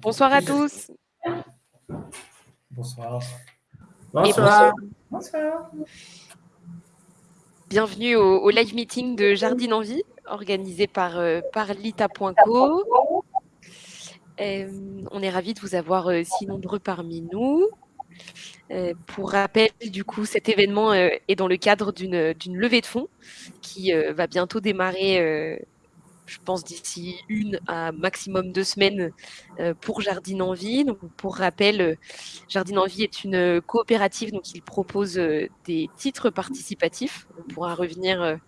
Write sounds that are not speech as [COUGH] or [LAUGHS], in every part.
Bonsoir à tous. Bonsoir. Bonsoir. Bonsoir. Bienvenue au, live meeting de Jardine en Vie, organisé par, euh, par lita.co. Euh, on est ravis de vous avoir euh, si nombreux parmi nous. pour rappel, du coup, cet événement est dans le cadre d'une levée de fonds qui va bientôt démarrer je pense, d'ici une à maximum deux semaines euh, pour Jardine en Vie. Donc, pour rappel, euh, Jardine en Vie est une coopérative, donc il propose euh, des titres participatifs. On pourra revenir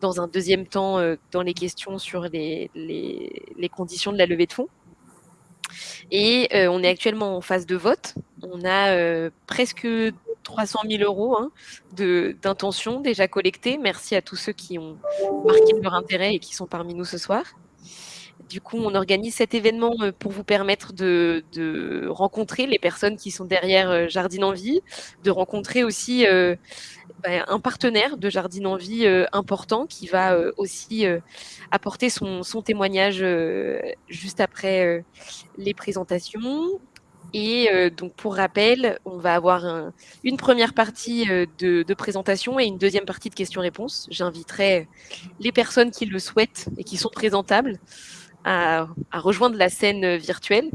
dans un deuxième temps dans les questions sur les, les, conditions de la levée de fonds. Et on est actuellement en phase de vote. On a presque 300 000 euros hein, d'intention déjà collectées. Merci à tous ceux qui ont marqué leur intérêt et qui sont parmi nous ce soir. Du coup, on organise cet événement euh, pour vous permettre de, rencontrer les personnes qui sont derrière euh, Jardine en Vie, de rencontrer aussi euh, bah, un partenaire de Jardine en Vie important qui va aussi apporter son, son témoignage juste après les présentations. Et euh, donc, pour rappel, on va avoir une première partie euh, de, présentation et une deuxième partie de questions-réponses. J'inviterai les personnes qui le souhaitent et qui sont présentables à, rejoindre la scène virtuelle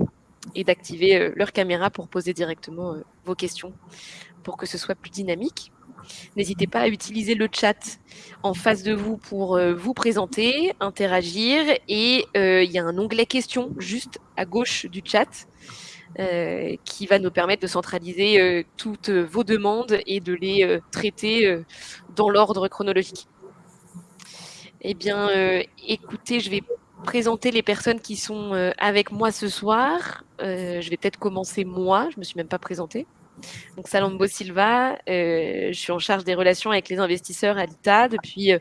et d'activer euh, leur caméra pour poser directement vos questions pour que ce soit plus dynamique. N'hésitez pas à utiliser le chat en face de vous pour vous présenter, interagir. Et il y a un onglet questions juste à gauche du chat qui va nous permettre de centraliser euh, toutes vos demandes et de les euh, traiter dans l'ordre chronologique. Eh bien, écoutez, je vais présenter les personnes qui sont avec moi ce soir. je vais peut-être commencer moi, je ne me suis même pas présentée. Donc Salambo Silva, euh, je suis en charge des relations avec les investisseurs à l'ITA depuis, euh,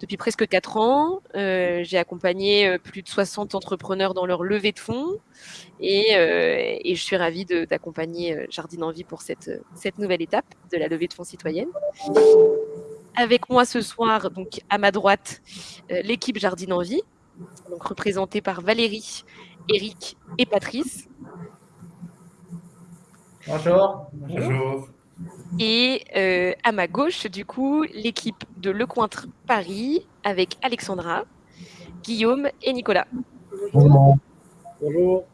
depuis presque 4 ans. Euh, j'ai accompagné plus de 60 entrepreneurs dans leur levée de fonds et, je suis ravie d'accompagner Jardine Envie pour cette, cette nouvelle étape de la levée de fonds citoyenne. Avec moi ce soir, donc à ma droite, l'équipe Jardine Envie, donc représentée par Valérie, Eric et Patrice. Bonjour. Bonjour. Et euh, à ma gauche, du coup, l'équipe de Lecointre Paris avec Alexandra, Guillaume et Nicolas. Bonjour. Bonjour.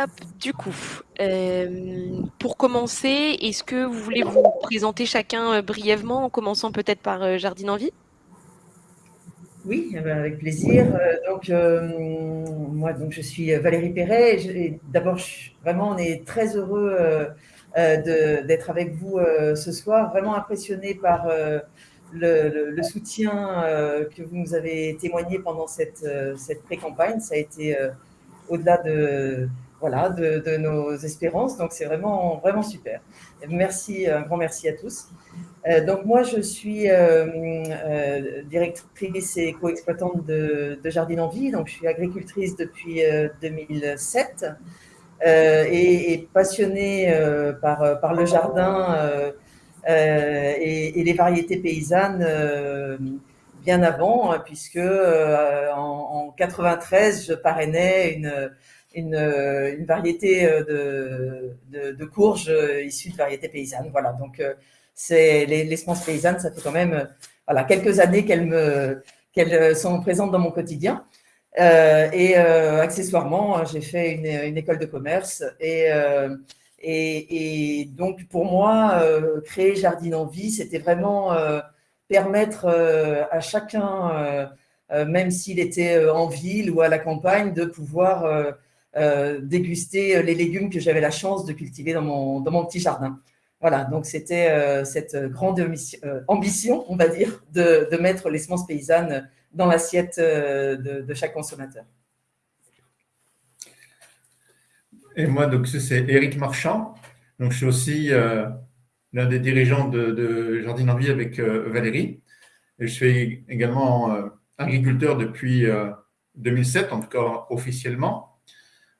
Hop, du coup, euh, pour commencer, est-ce que vous voulez vous présenter chacun euh, brièvement, en commençant peut-être par Jardine en Vie oui, eh ben, avec plaisir. Euh, donc, euh, moi, donc, je suis Valérie Perret. D'abord, vraiment, on est très heureux euh, d'être avec vous ce soir. Vraiment impressionné par le, soutien que vous nous avez témoigné pendant cette, cette pré-campagne. Ça a été au-delà de, voilà, de, de, nos espérances. Donc, c'est vraiment, vraiment super. Merci, un grand merci à tous. Euh, donc moi, je suis euh, euh, directrice et co-exploitante de, Jardine en Vie. Donc je suis agricultrice depuis 2007 et, passionnée par, le jardin et, les variétés paysannes bien avant, hein, puisque en, 93, je parrainais une, variété de, courges issues de variétés paysannes. Voilà, donc c'est les, semences paysannes, ça fait quand même euh, voilà, quelques années qu'elles euh, sont présentes dans mon quotidien. Euh, et accessoirement, j'ai fait une, école de commerce et, et, donc pour moi, créer Jardine en vie, c'était vraiment permettre à chacun, même s'il était en ville ou à la campagne, de pouvoir déguster les légumes que j'avais la chance de cultiver dans mon, dans mon petit jardin. Voilà, donc c'était euh, cette grande euh, ambition, on va dire, de, mettre les semences paysannes dans l'assiette euh, de, chaque consommateur. Et moi, donc c'est Eric Marchand. Donc, je suis aussi l'un des dirigeants de, Jardine en Vie avec Valérie. Et je suis également agriculteur depuis 2007, en tout cas officiellement.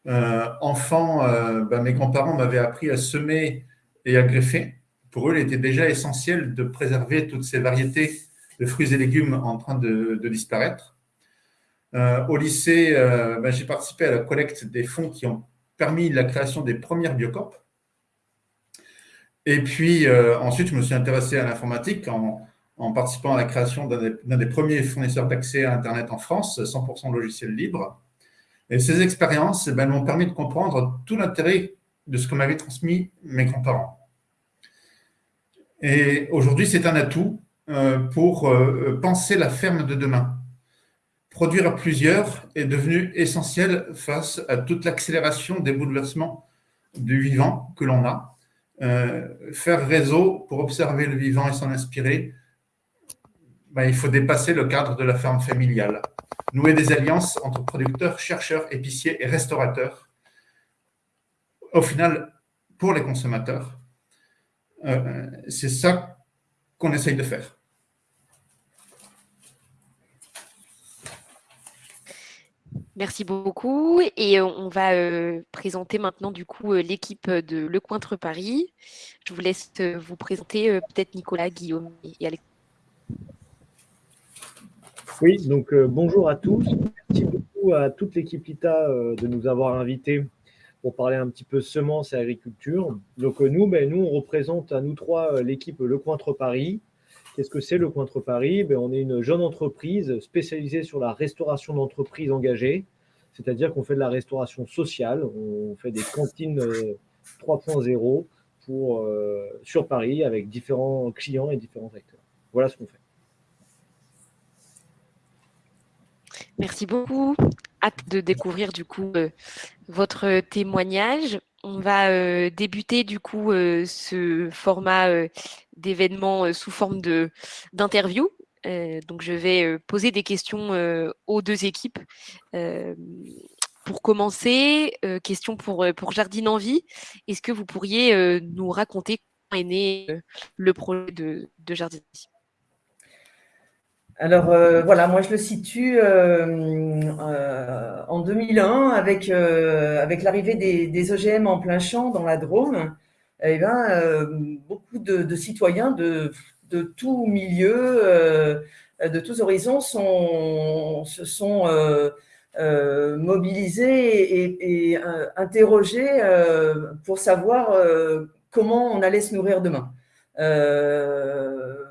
enfant, ben, mes grands-parents m'avaient appris à semer et à greffer pour eux, il était déjà essentiel de préserver toutes ces variétés de fruits et légumes en train de, disparaître. Euh, au lycée, euh, ben, j'ai participé à la collecte des fonds qui ont permis la création des premières biocopes. Et puis, euh, ensuite, je me suis intéressé à l'informatique en, participant à la création d'un des, premiers fournisseurs d'accès à Internet en France, 100% logiciel libre. Et ces expériences ben, m'ont permis de comprendre tout l'intérêt de ce que m'avaient transmis mes grands-parents. Et aujourd'hui, c'est un atout euh, pour euh, penser la ferme de demain. Produire à plusieurs est devenu essentiel face à toute l'accélération des bouleversements du vivant que l'on a. Euh, faire réseau pour observer le vivant et s'en inspirer, ben, il faut dépasser le cadre de la ferme familiale. Nouer des alliances entre producteurs, chercheurs, épiciers et restaurateurs. Au final, pour les consommateurs, c'est ça qu'on essaye de faire. Merci beaucoup. Et on va présenter maintenant du coup l'équipe de Le Cointre Paris. Je vous laisse vous présenter peut-être Nicolas, Guillaume et Alex. Oui, donc bonjour à tous. Merci beaucoup à toute l'équipe ITA de nous avoir invités pour parler un petit peu semences et agriculture. Donc nous, ben, nous, on représente à nous trois l'équipe Le Cointre Paris. Qu'est-ce que c'est le Cointre Paris? Ben, On est une jeune entreprise spécialisée sur la restauration d'entreprises engagées, c'est-à-dire qu'on fait de la restauration sociale, on fait des cantines 3.0 euh, pour, euh, sur Paris avec différents clients et différents acteurs. Voilà ce qu'on fait. Merci beaucoup. Hâte de découvrir du coup euh, votre témoignage. On va débuter du coup ce format d'événement sous forme d'interview. donc je vais poser des questions aux deux équipes. pour commencer, question pour, pour Jardine Envie. Est-ce que vous pourriez nous raconter comment est né le projet de, de Jardine Envie? Alors voilà, moi je le situe en 2001 avec, avec l'arrivée des, OGM en plein champ dans la Drôme. Eh ben, beaucoup de, citoyens de, de tout milieu, de tous horizons se sont mobilisés et, interrogés pour savoir comment on allait se nourrir demain.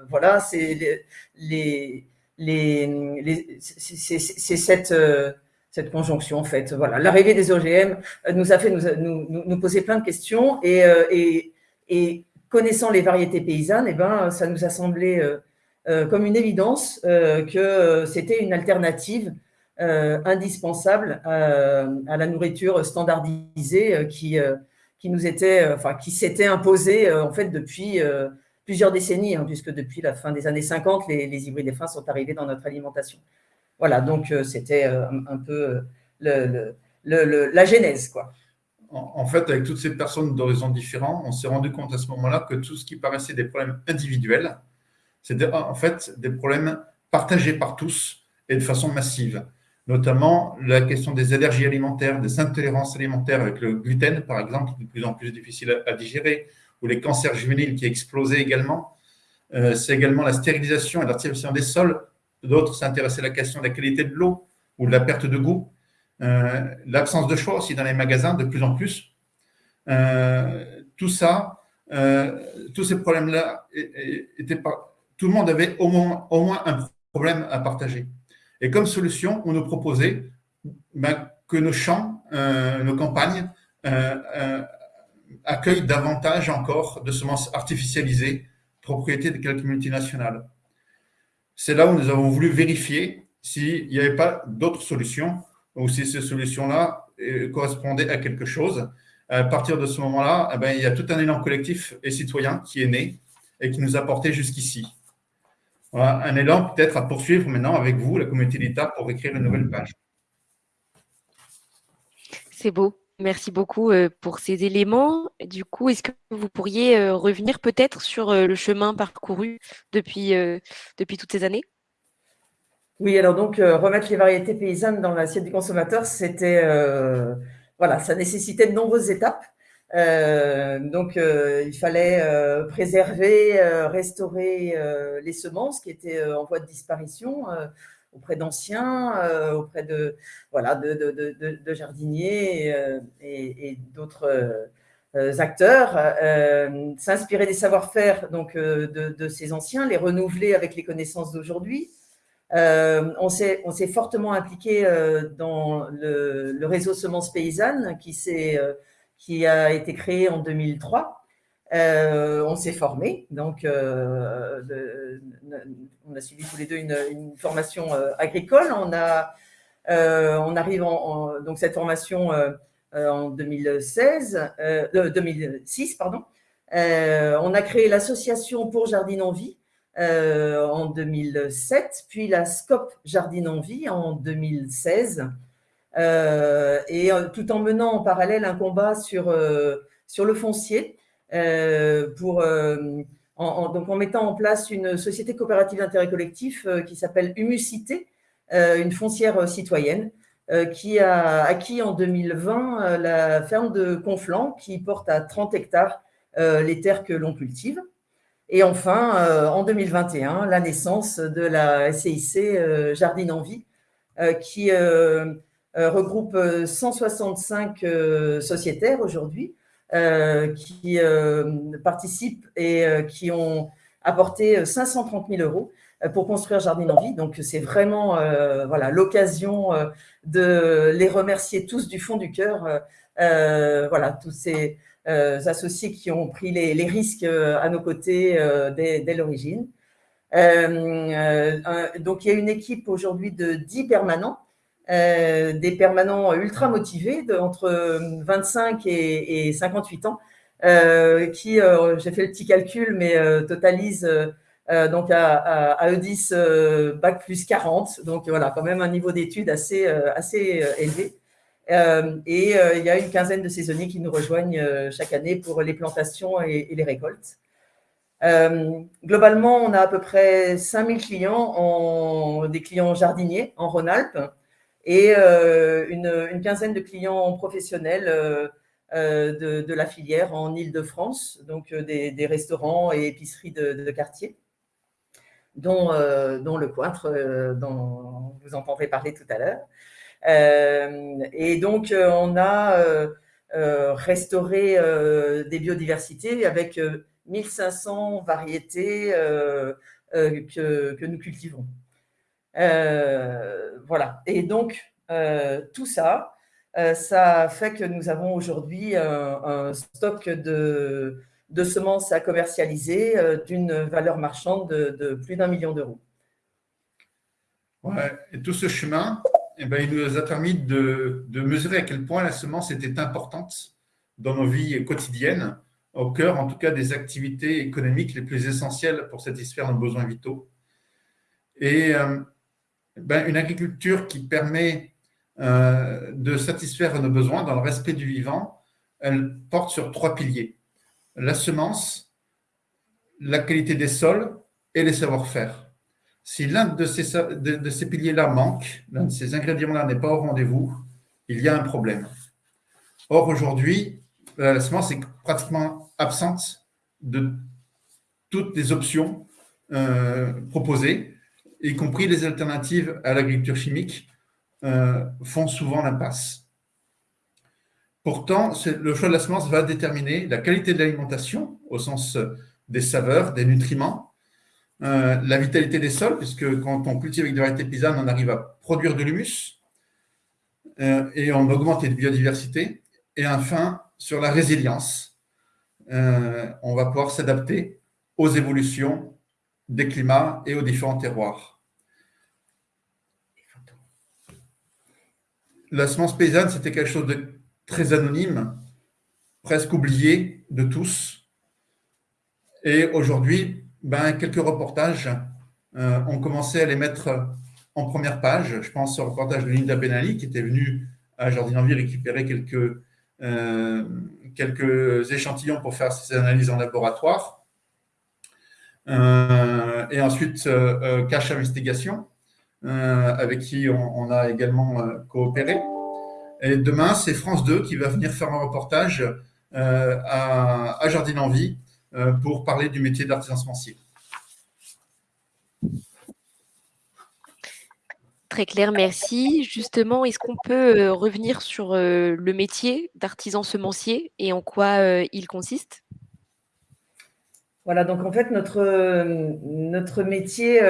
voilà, c'est les, c'est cette, euh, cette conjonction en fait. Voilà, l'arrivée des OGM nous a fait nous, nous, poser plein de questions et, euh, connaissant les variétés paysannes, eh ben, ça nous a semblé euh, comme une évidence que c'était une alternative indispensable à la nourriture standardisée qui, qui nous était, enfin, qui s'était imposée en fait depuis plusieurs décennies, hein, puisque depuis la fin des années 50, les, les hybrides fins sont arrivés dans notre alimentation. Voilà, donc euh, c'était euh, un, peu euh, la genèse. Quoi. En, fait, avec toutes ces personnes d'horizons différents, on s'est rendu compte à ce moment-là que tout ce qui paraissait des problèmes individuels, c'était en fait des problèmes partagés par tous et de façon massive. Notamment la question des allergies alimentaires, des intolérances alimentaires avec le gluten, par exemple, de plus en plus difficile à digérer, ou les cancers juvéniles qui explosaient également. Euh, c'est également la stérilisation et l'artificialisation des sols. D'autres s'intéressaient à la question de la qualité de l'eau ou de la perte de goût. Euh, l'absence de choix aussi dans les magasins de plus en plus. Euh, tout ça, tous ces problèmes-là, tout le monde avait au moins, au moins un problème à partager. Et comme solution, on nous proposait ben, que nos champs, nos campagnes accueille davantage encore de semences artificialisées, propriété de quelques multinationales. C'est là où nous avons voulu vérifier s'il n'y avait pas d'autres solutions ou si ces solutions-là euh, correspondaient à quelque chose. À partir de ce moment-là, eh ben, il y a tout un élan collectif et citoyen qui est né et qui nous a porté jusqu'ici. un élan peut-être à poursuivre maintenant avec vous, la communauté d'État, pour écrire une nouvelle page. C'est beau. Merci beaucoup pour ces éléments. Du coup, est-ce que vous pourriez revenir peut-être sur le chemin parcouru depuis, depuis toutes ces années? Oui, alors donc remettre les variétés paysannes dans l'assiette du consommateur, c'était voilà, ça nécessitait de nombreuses étapes. donc, il fallait préserver, restaurer les semences qui étaient en voie de disparition auprès d'anciens, auprès de, voilà, de, jardiniers et, d'autres acteurs, s'inspirer des savoir-faire donc de, ces anciens, les renouveler avec les connaissances d'aujourd'hui. on s'est fortement impliqué dans le, réseau Semences Paysannes qui, qui a été créé en 2003 euh, on s'est formé, donc euh, on a suivi tous les deux une, formation euh, agricole. On a, arrive en, donc cette formation en 2016, 2006 pardon. on a créé l'association pour Jardine en Vie en 2007, puis la SCOP Jardine en Vie en 2016, et tout en menant en parallèle un combat sur le foncier. Euh, euh, en, donc en mettant en place une société coopérative d'intérêt collectif euh, qui s'appelle Humucité, une foncière citoyenne, qui a acquis en 2020 la ferme de Conflans, qui porte à 30 hectares les terres que l'on cultive. Et enfin, en 2021, la naissance de la SCIC Jardine en Vie, qui regroupe 165 sociétaires aujourd'hui, qui euh, participent et euh, qui ont apporté 530 000 euros pour construire Jardine en Vie. Donc, c'est vraiment voilà l'occasion de les remercier tous du fond du cœur. voilà, tous ces associés qui ont pris les, risques à nos côtés dès, dès l'origine. donc, il y a une équipe aujourd'hui de 10 permanents euh, des permanents ultra motivés de, entre 25 et, 58 ans, euh, qui, euh, j'ai fait le petit calcul, mais totalisent donc à, à, E10 bac plus 40, donc voilà, quand même un niveau d'études assez, assez élevé. et il y a une quinzaine de saisonniers qui nous rejoignent chaque année pour les plantations et, les récoltes. globalement, on a à peu près 5000 clients, en, des clients jardiniers en Rhône-Alpes, et euh, une, quinzaine de clients professionnels euh, euh, de, la filière en Ile-de-France, donc des, restaurants et épiceries de, quartier, dont, le Cointre, dont vous entendrez parler tout à l'heure. et donc, on a restauré des biodiversités avec 1500 variétés que, nous cultivons. Euh, voilà. Et donc, euh, tout ça, euh, ça fait que nous avons aujourd'hui un, stock de, semences à commercialiser d'une valeur marchande de, plus d'un million d'euros. Ouais, et tout ce chemin, eh ben, il nous a permis de, de, mesurer à quel point la semence était importante dans nos vies quotidiennes, au cœur en tout cas des activités économiques les plus essentielles pour satisfaire nos besoins vitaux. Et ben, une agriculture qui permet euh, de satisfaire nos besoins dans le respect du vivant, elle porte sur trois piliers. La semence, la qualité des sols et les savoir-faire. Si l'un de ces, de, ces piliers-là manque, l'un de ces ingrédients-là n'est pas au rendez-vous, il y a un problème. Or, aujourd'hui, la semence est pratiquement absente de toutes les options euh, proposées y compris les alternatives à l'agriculture chimique, euh, font souvent l'impasse. Pourtant, le choix de la semence va déterminer la qualité de l'alimentation au sens des saveurs, des nutriments, euh, la vitalité des sols, puisque quand on cultive avec des variétés paysannes, on arrive à produire de l'humus euh, et on augmente la biodiversité. Et enfin, sur la résilience, on va pouvoir s'adapter aux évolutions des climats et aux différents terroirs. La semence paysanne, c'était quelque chose de très anonyme, presque oublié de tous. Et aujourd'hui, ben, quelques reportages euh, ont commencé à les mettre en première page. Je pense au reportage de Linda Benali qui était venue à Jardin Envie récupérer quelques, euh, quelques échantillons pour faire ses analyses en laboratoire. Euh, et ensuite, euh, euh, Cache Investigation, avec qui on, a également coopéré. Et demain, c'est France 2 qui va venir faire un reportage à, Jardine en Vie pour parler du métier d'artisan semencier. Très clair, merci. Justement, est-ce qu'on peut revenir sur le métier d'artisan semencier et en quoi il consiste? Voilà, donc en fait, notre, notre métier,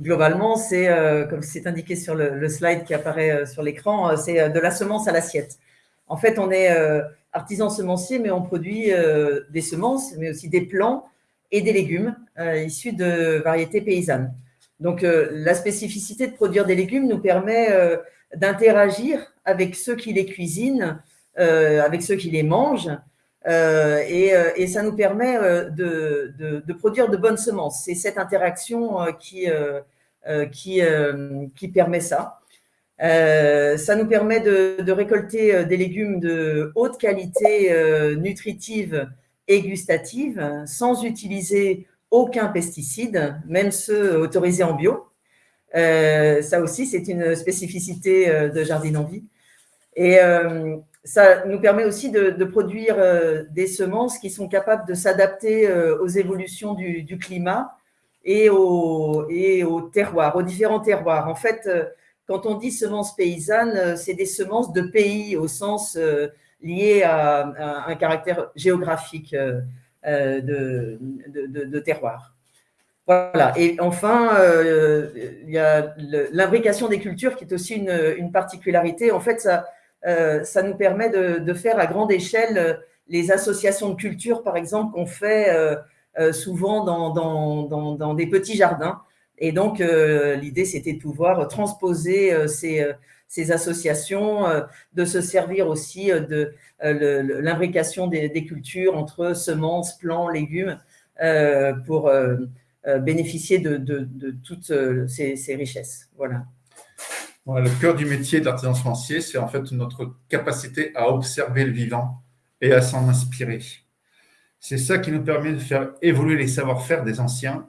globalement, c'est, comme c'est indiqué sur le, slide qui apparaît sur l'écran, c'est de la semence à l'assiette. En fait, on est artisan semencier, mais on produit des semences, mais aussi des plants et des légumes issus de variétés paysannes. Donc, la spécificité de produire des légumes nous permet d'interagir avec ceux qui les cuisinent, avec ceux qui les mangent, euh, euh, et, ça nous permet euh, de, produire de bonnes semences. C'est cette interaction qui, qui, permet ça. ça nous permet de, récolter des légumes de haute qualité nutritive et gustative sans utiliser aucun pesticide, même ceux autorisés en bio. ça aussi, c'est une spécificité de Jardine en Vie. Et ça nous permet aussi de, produire euh, des semences qui sont capables de s'adapter euh, aux évolutions du, climat et aux, et terroirs, aux différents terroirs. En fait, euh, quand on dit semences paysannes, c'est des semences de pays au sens lié à, un caractère géographique de, de, terroir. Voilà. Et enfin, il y a l'imbrication des cultures qui est aussi une, une particularité. En fait, ça, ça nous permet de, faire à grande échelle euh, les associations de culture, par exemple, qu'on fait euh, souvent dans, des petits jardins. Et donc, l'idée, c'était de pouvoir transposer ces, associations, de se servir aussi de l'imbrication des, cultures entre semences, plants, légumes, pour bénéficier de, toutes ces, ces richesses. Voilà le cœur du métier d'artisan semencier, c'est en fait notre capacité à observer le vivant et à s'en inspirer. C'est ça qui nous permet de faire évoluer les savoir-faire des anciens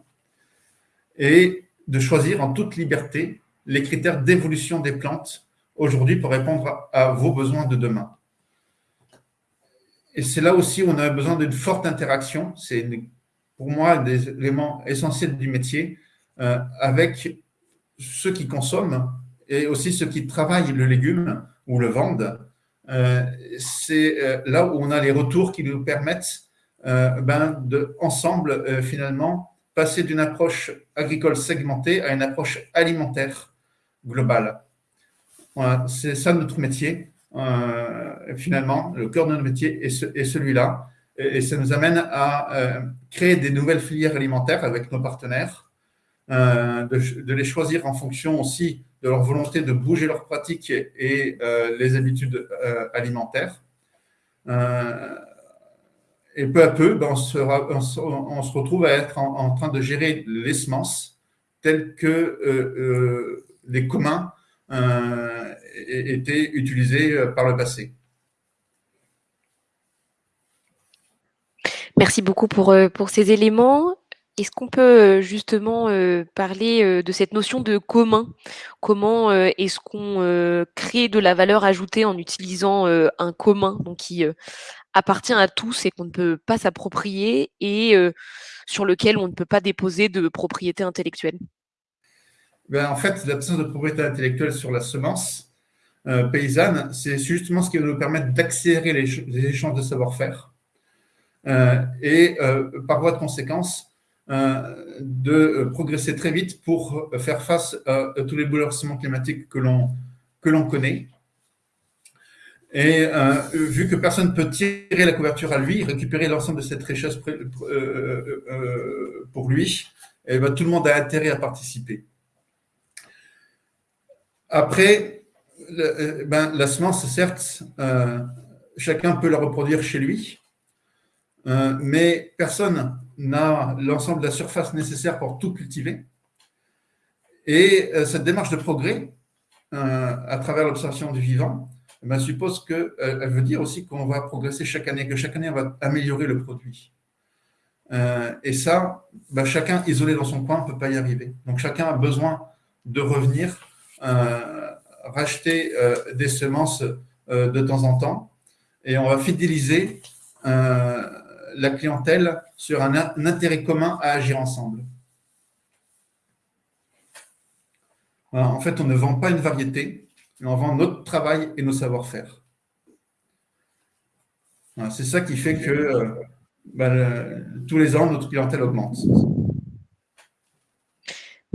et de choisir en toute liberté les critères d'évolution des plantes aujourd'hui pour répondre à vos besoins de demain. Et c'est là aussi où on a besoin d'une forte interaction. C'est pour moi des éléments essentiels du métier euh, avec ceux qui consomment et aussi ceux qui travaillent le légume ou le vendent, euh, c'est euh, là où on a les retours qui nous permettent euh, ben, de, ensemble, finalement, passer d'une approche agricole segmentée à une approche alimentaire globale. C'est ça notre métier, finalement, le cœur de notre métier est, celui-là. Et, ça nous amène à créer des nouvelles filières alimentaires avec nos partenaires, de, de, les choisir en fonction aussi de leur volonté de bouger leurs pratiques et euh, les habitudes euh, alimentaires. Euh, et peu à peu, ben, on, se, on, se, retrouve à être en, train de gérer les semences telles que les communs étaient utilisés par le passé. Merci beaucoup pour, pour ces éléments. Est-ce qu'on peut justement parler de cette notion de commun? Comment est-ce qu'on crée de la valeur ajoutée en utilisant un commun donc qui appartient à tous et qu'on ne peut pas s'approprier et sur lequel on ne peut pas déposer de propriété intellectuelle? Ben, En fait, l'absence de propriété intellectuelle sur la semence paysanne, c'est justement ce qui va nous permettre d'accélérer les, échanges de savoir-faire et par voie de conséquence, euh, de progresser très vite pour faire face à, tous les bouleversements climatiques que l'on connaît. Et euh, vu que personne ne peut tirer la couverture à lui, récupérer l'ensemble de cette richesse euh, pour lui, eh ben, tout le monde a intérêt à participer. Après, ben, la semence, certes, chacun peut la reproduire chez lui, mais personne n'a l'ensemble de la surface nécessaire pour tout cultiver. Et euh, cette démarche de progrès, euh, à travers l'observation du vivant, eh ben, suppose qu'elle euh, elle veut dire aussi qu'on va progresser chaque année, que chaque année, on va améliorer le produit. et ça, ben, chacun isolé dans son coin ne peut pas y arriver. Donc chacun a besoin de revenir, racheter des semences de temps en temps et on va fidéliser la clientèle sur un, intérêt commun à agir ensemble. en fait, on ne vend pas une variété, on vend notre travail et nos savoir-faire. C'est ça qui fait que ben, tous les ans, notre clientèle augmente.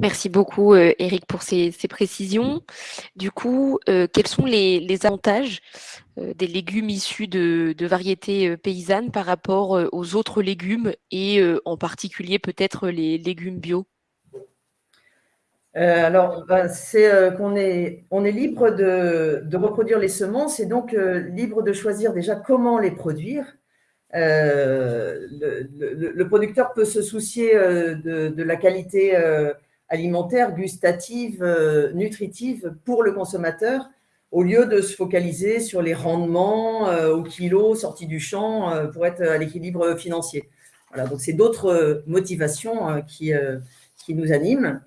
Merci beaucoup, Eric, pour ces, précisions. Du coup, quels sont les, avantages des légumes issus de, variétés paysannes par rapport aux autres légumes et en particulier peut-être les légumes bio? Alors, ben, c'est qu'on est, on est libre de, reproduire les semences et donc libre de choisir déjà comment les produire. Le, producteur peut se soucier de la qualité alimentaire, gustative, euh, nutritive pour le consommateur, au lieu de se focaliser sur les rendements euh, au kilo sortis du champ euh, pour être à l'équilibre financier. Voilà, donc c'est d'autres motivations qui, qui nous animent,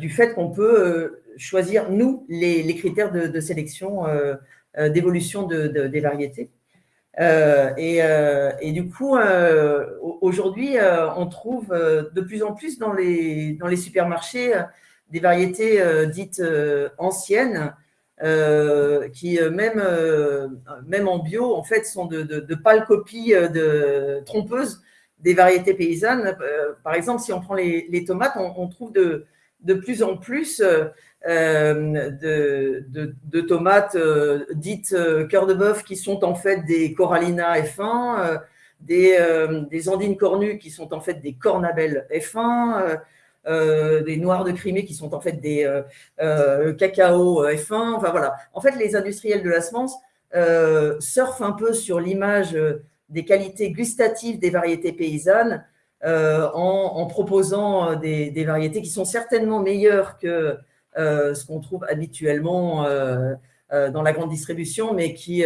du fait qu'on peut choisir, nous, les, critères de, sélection, d'évolution des variétés. Euh, euh, et, du coup, euh, aujourd'hui, on trouve de plus en plus dans les, dans les supermarchés des variétés dites anciennes, qui même, même en bio, en fait, sont de, de, pâles copies de, trompeuses des variétés paysannes. par exemple, si on prend les, tomates, on, trouve de, de plus en plus euh, de, tomates euh, dites euh, cœur de bœuf qui sont en fait des Corallina F1, des, andines cornues qui sont en fait des cornabelles F1, des noirs de Crimée qui sont en fait des cacao F1. Enfin voilà. En fait, les industriels de la semence surfent un peu sur l'image des qualités gustatives des variétés paysannes en, proposant des, variétés qui sont certainement meilleures que ce qu'on trouve habituellement euh, euh, dans la grande distribution, mais qui,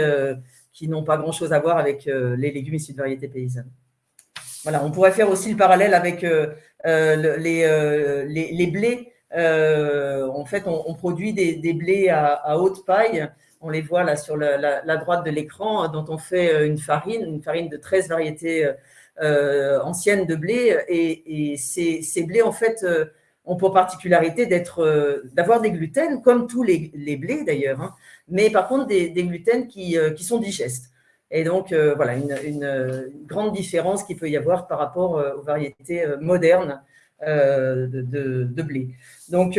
qui n'ont pas grand-chose à voir avec les légumes issus de variétés paysannes. Voilà, on pourrait faire aussi le parallèle avec les, les, blés. en fait, on, produit des, blés à, haute paille. On les voit là sur la, droite de l'écran, dont on fait une farine, une farine de 13 variétés anciennes de blé. Et, ces, ces, blés, en fait, ont pour particularité euh, d'avoir des gluten, comme tous les, blés d'ailleurs, hein. mais par contre des, gluten qui, euh, qui, sont digestes. Et donc, euh, voilà, une, grande différence qu'il peut y avoir par rapport aux variétés modernes de, blé. Donc,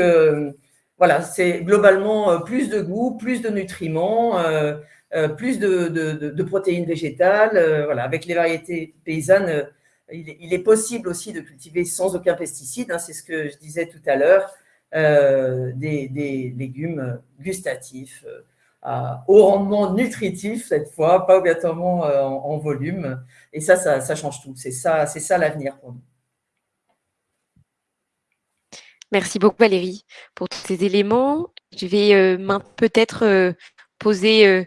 voilà, c'est globalement plus de goût, plus de nutriments, plus de, protéines végétales. voilà, avec les variétés paysannes, il est, possible aussi de cultiver sans aucun pesticide, hein, c'est ce que je disais tout à l'heure, euh, des, légumes gustatifs, euh, au rendement nutritif cette fois, pas obligatoirement euh, en, volume. Et ça, ça, change tout. C'est ça, ça l'avenir pour nous. Merci beaucoup Valérie pour tous ces éléments. Je vais peut-être poser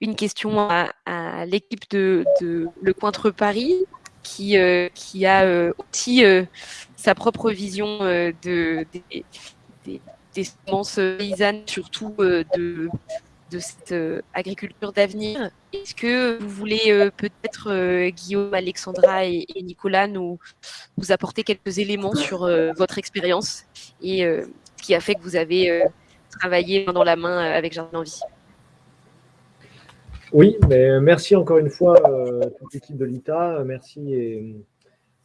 une question à, l'équipe de, de, Le Cointre Paris qui, euh, qui a euh, aussi euh, sa propre vision de, des, semences paysannes, surtout de, de cette agriculture d'avenir. Est-ce que vous voulez peut-être, Guillaume, Alexandra et, Nicolas, nous, nous apporter quelques éléments sur votre expérience et ce qui a fait que vous avez travaillé main dans la main avec Jardin Envie oui, mais merci encore une fois à euh, toute l'équipe de l'ITA. Merci et,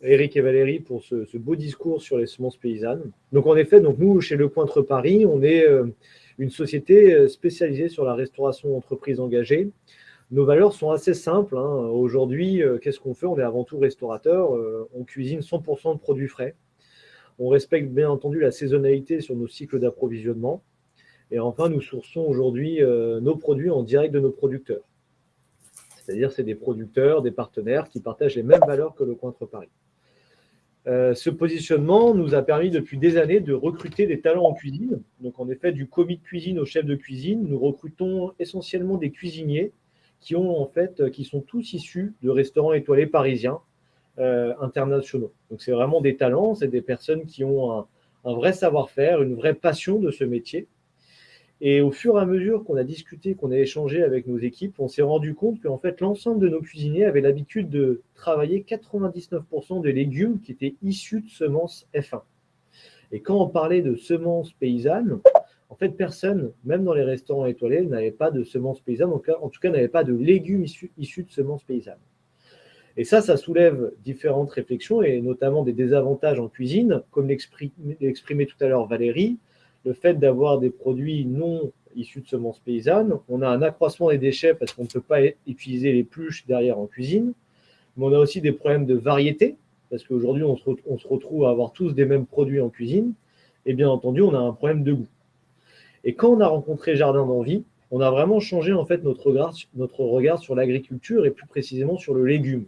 Eric et Valérie pour ce, beau discours sur les semences paysannes. Donc en effet, donc nous, chez Le Pointre Paris, on est euh, une société euh, spécialisée sur la restauration d'entreprises engagées. Nos valeurs sont assez simples. Hein. Aujourd'hui, qu'est-ce qu'on fait? On est avant tout restaurateur. on cuisine 100% de produits frais. On respecte bien entendu la saisonnalité sur nos cycles d'approvisionnement. Et enfin, nous sourçons aujourd'hui nos produits en direct de nos producteurs. C'est-à-dire c'est des producteurs, des partenaires qui partagent les mêmes valeurs que le Cointre Paris. Euh, ce positionnement nous a permis depuis des années de recruter des talents en cuisine. Donc en effet, du commis de cuisine au chef de cuisine, nous recrutons essentiellement des cuisiniers qui, ont, en fait, qui sont tous issus de restaurants étoilés parisiens euh, internationaux. Donc c'est vraiment des talents, c'est des personnes qui ont un vrai savoir-faire, une vraie passion de ce métier Et au fur et à mesure qu'on a discuté, qu'on a échangé avec nos équipes, on s'est rendu compte qu'en fait, l'ensemble de nos cuisiniers avaient l'habitude de travailler 99% des légumes qui étaient issus de semences F1. Et quand on parlait de semences paysannes, en fait, personne, même dans les restaurants étoilés, n'avait pas de semences paysannes, en, tout cas, n'avait pas de légumes issus, issus de semences paysannes. Et ça, ça soulève différentes réflexions et notamment des désavantages en cuisine, comme l'exprimait tout à l'heure Valérie, le fait d'avoir des produits non issus de semences paysannes. On a un accroissement des déchets parce qu'on ne peut pas utiliser les pluches derrière en cuisine. Mais on a aussi des problèmes de variété, parce qu'aujourd'hui, on, se retrouve à avoir tous des mêmes produits en cuisine. Et bien entendu, on a un problème de goût. Et quand on a rencontré Jardin d'Envie, on a vraiment changé en fait notre regard, sur l'agriculture et plus précisément sur le légume.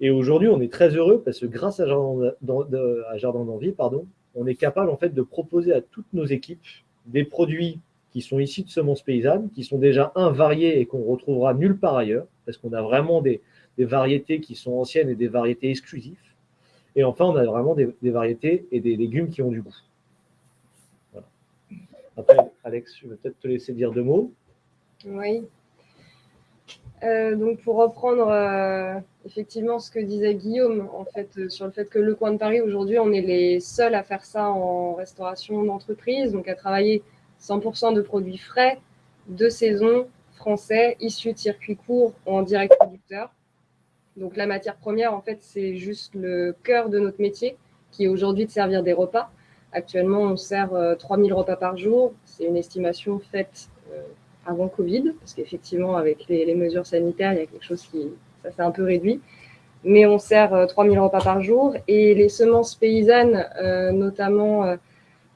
Et aujourd'hui, on est très heureux parce que grâce à Jardin d'Envie, pardon, on est capable en fait de proposer à toutes nos équipes des produits qui sont ici de semences paysannes, qui sont déjà un variés et qu'on retrouvera nulle part ailleurs, parce qu'on a vraiment des, variétés qui sont anciennes et des variétés exclusives. Et enfin, on a vraiment des, variétés et des légumes qui ont du goût. Après, Alex, je vais peut-être te laisser dire deux mots? Oui. Euh, donc, pour reprendre euh, effectivement ce que disait Guillaume, en fait, euh, sur le fait que le coin de Paris, aujourd'hui, on est les seuls à faire ça en restauration d'entreprise, donc à travailler 100% de produits frais, de saison, français, issus de circuits courts ou en direct producteur. Donc la matière première, en fait, c'est juste le cœur de notre métier, qui est aujourd'hui de servir des repas. Actuellement, on sert 3000 repas par jour. C'est une estimation faite avant Covid, parce qu'effectivement, avec les, mesures sanitaires, il y a quelque chose qui, ça s'est un peu réduit. Mais on sert 3000 euh, repas par jour et les semences paysannes, euh, notamment euh,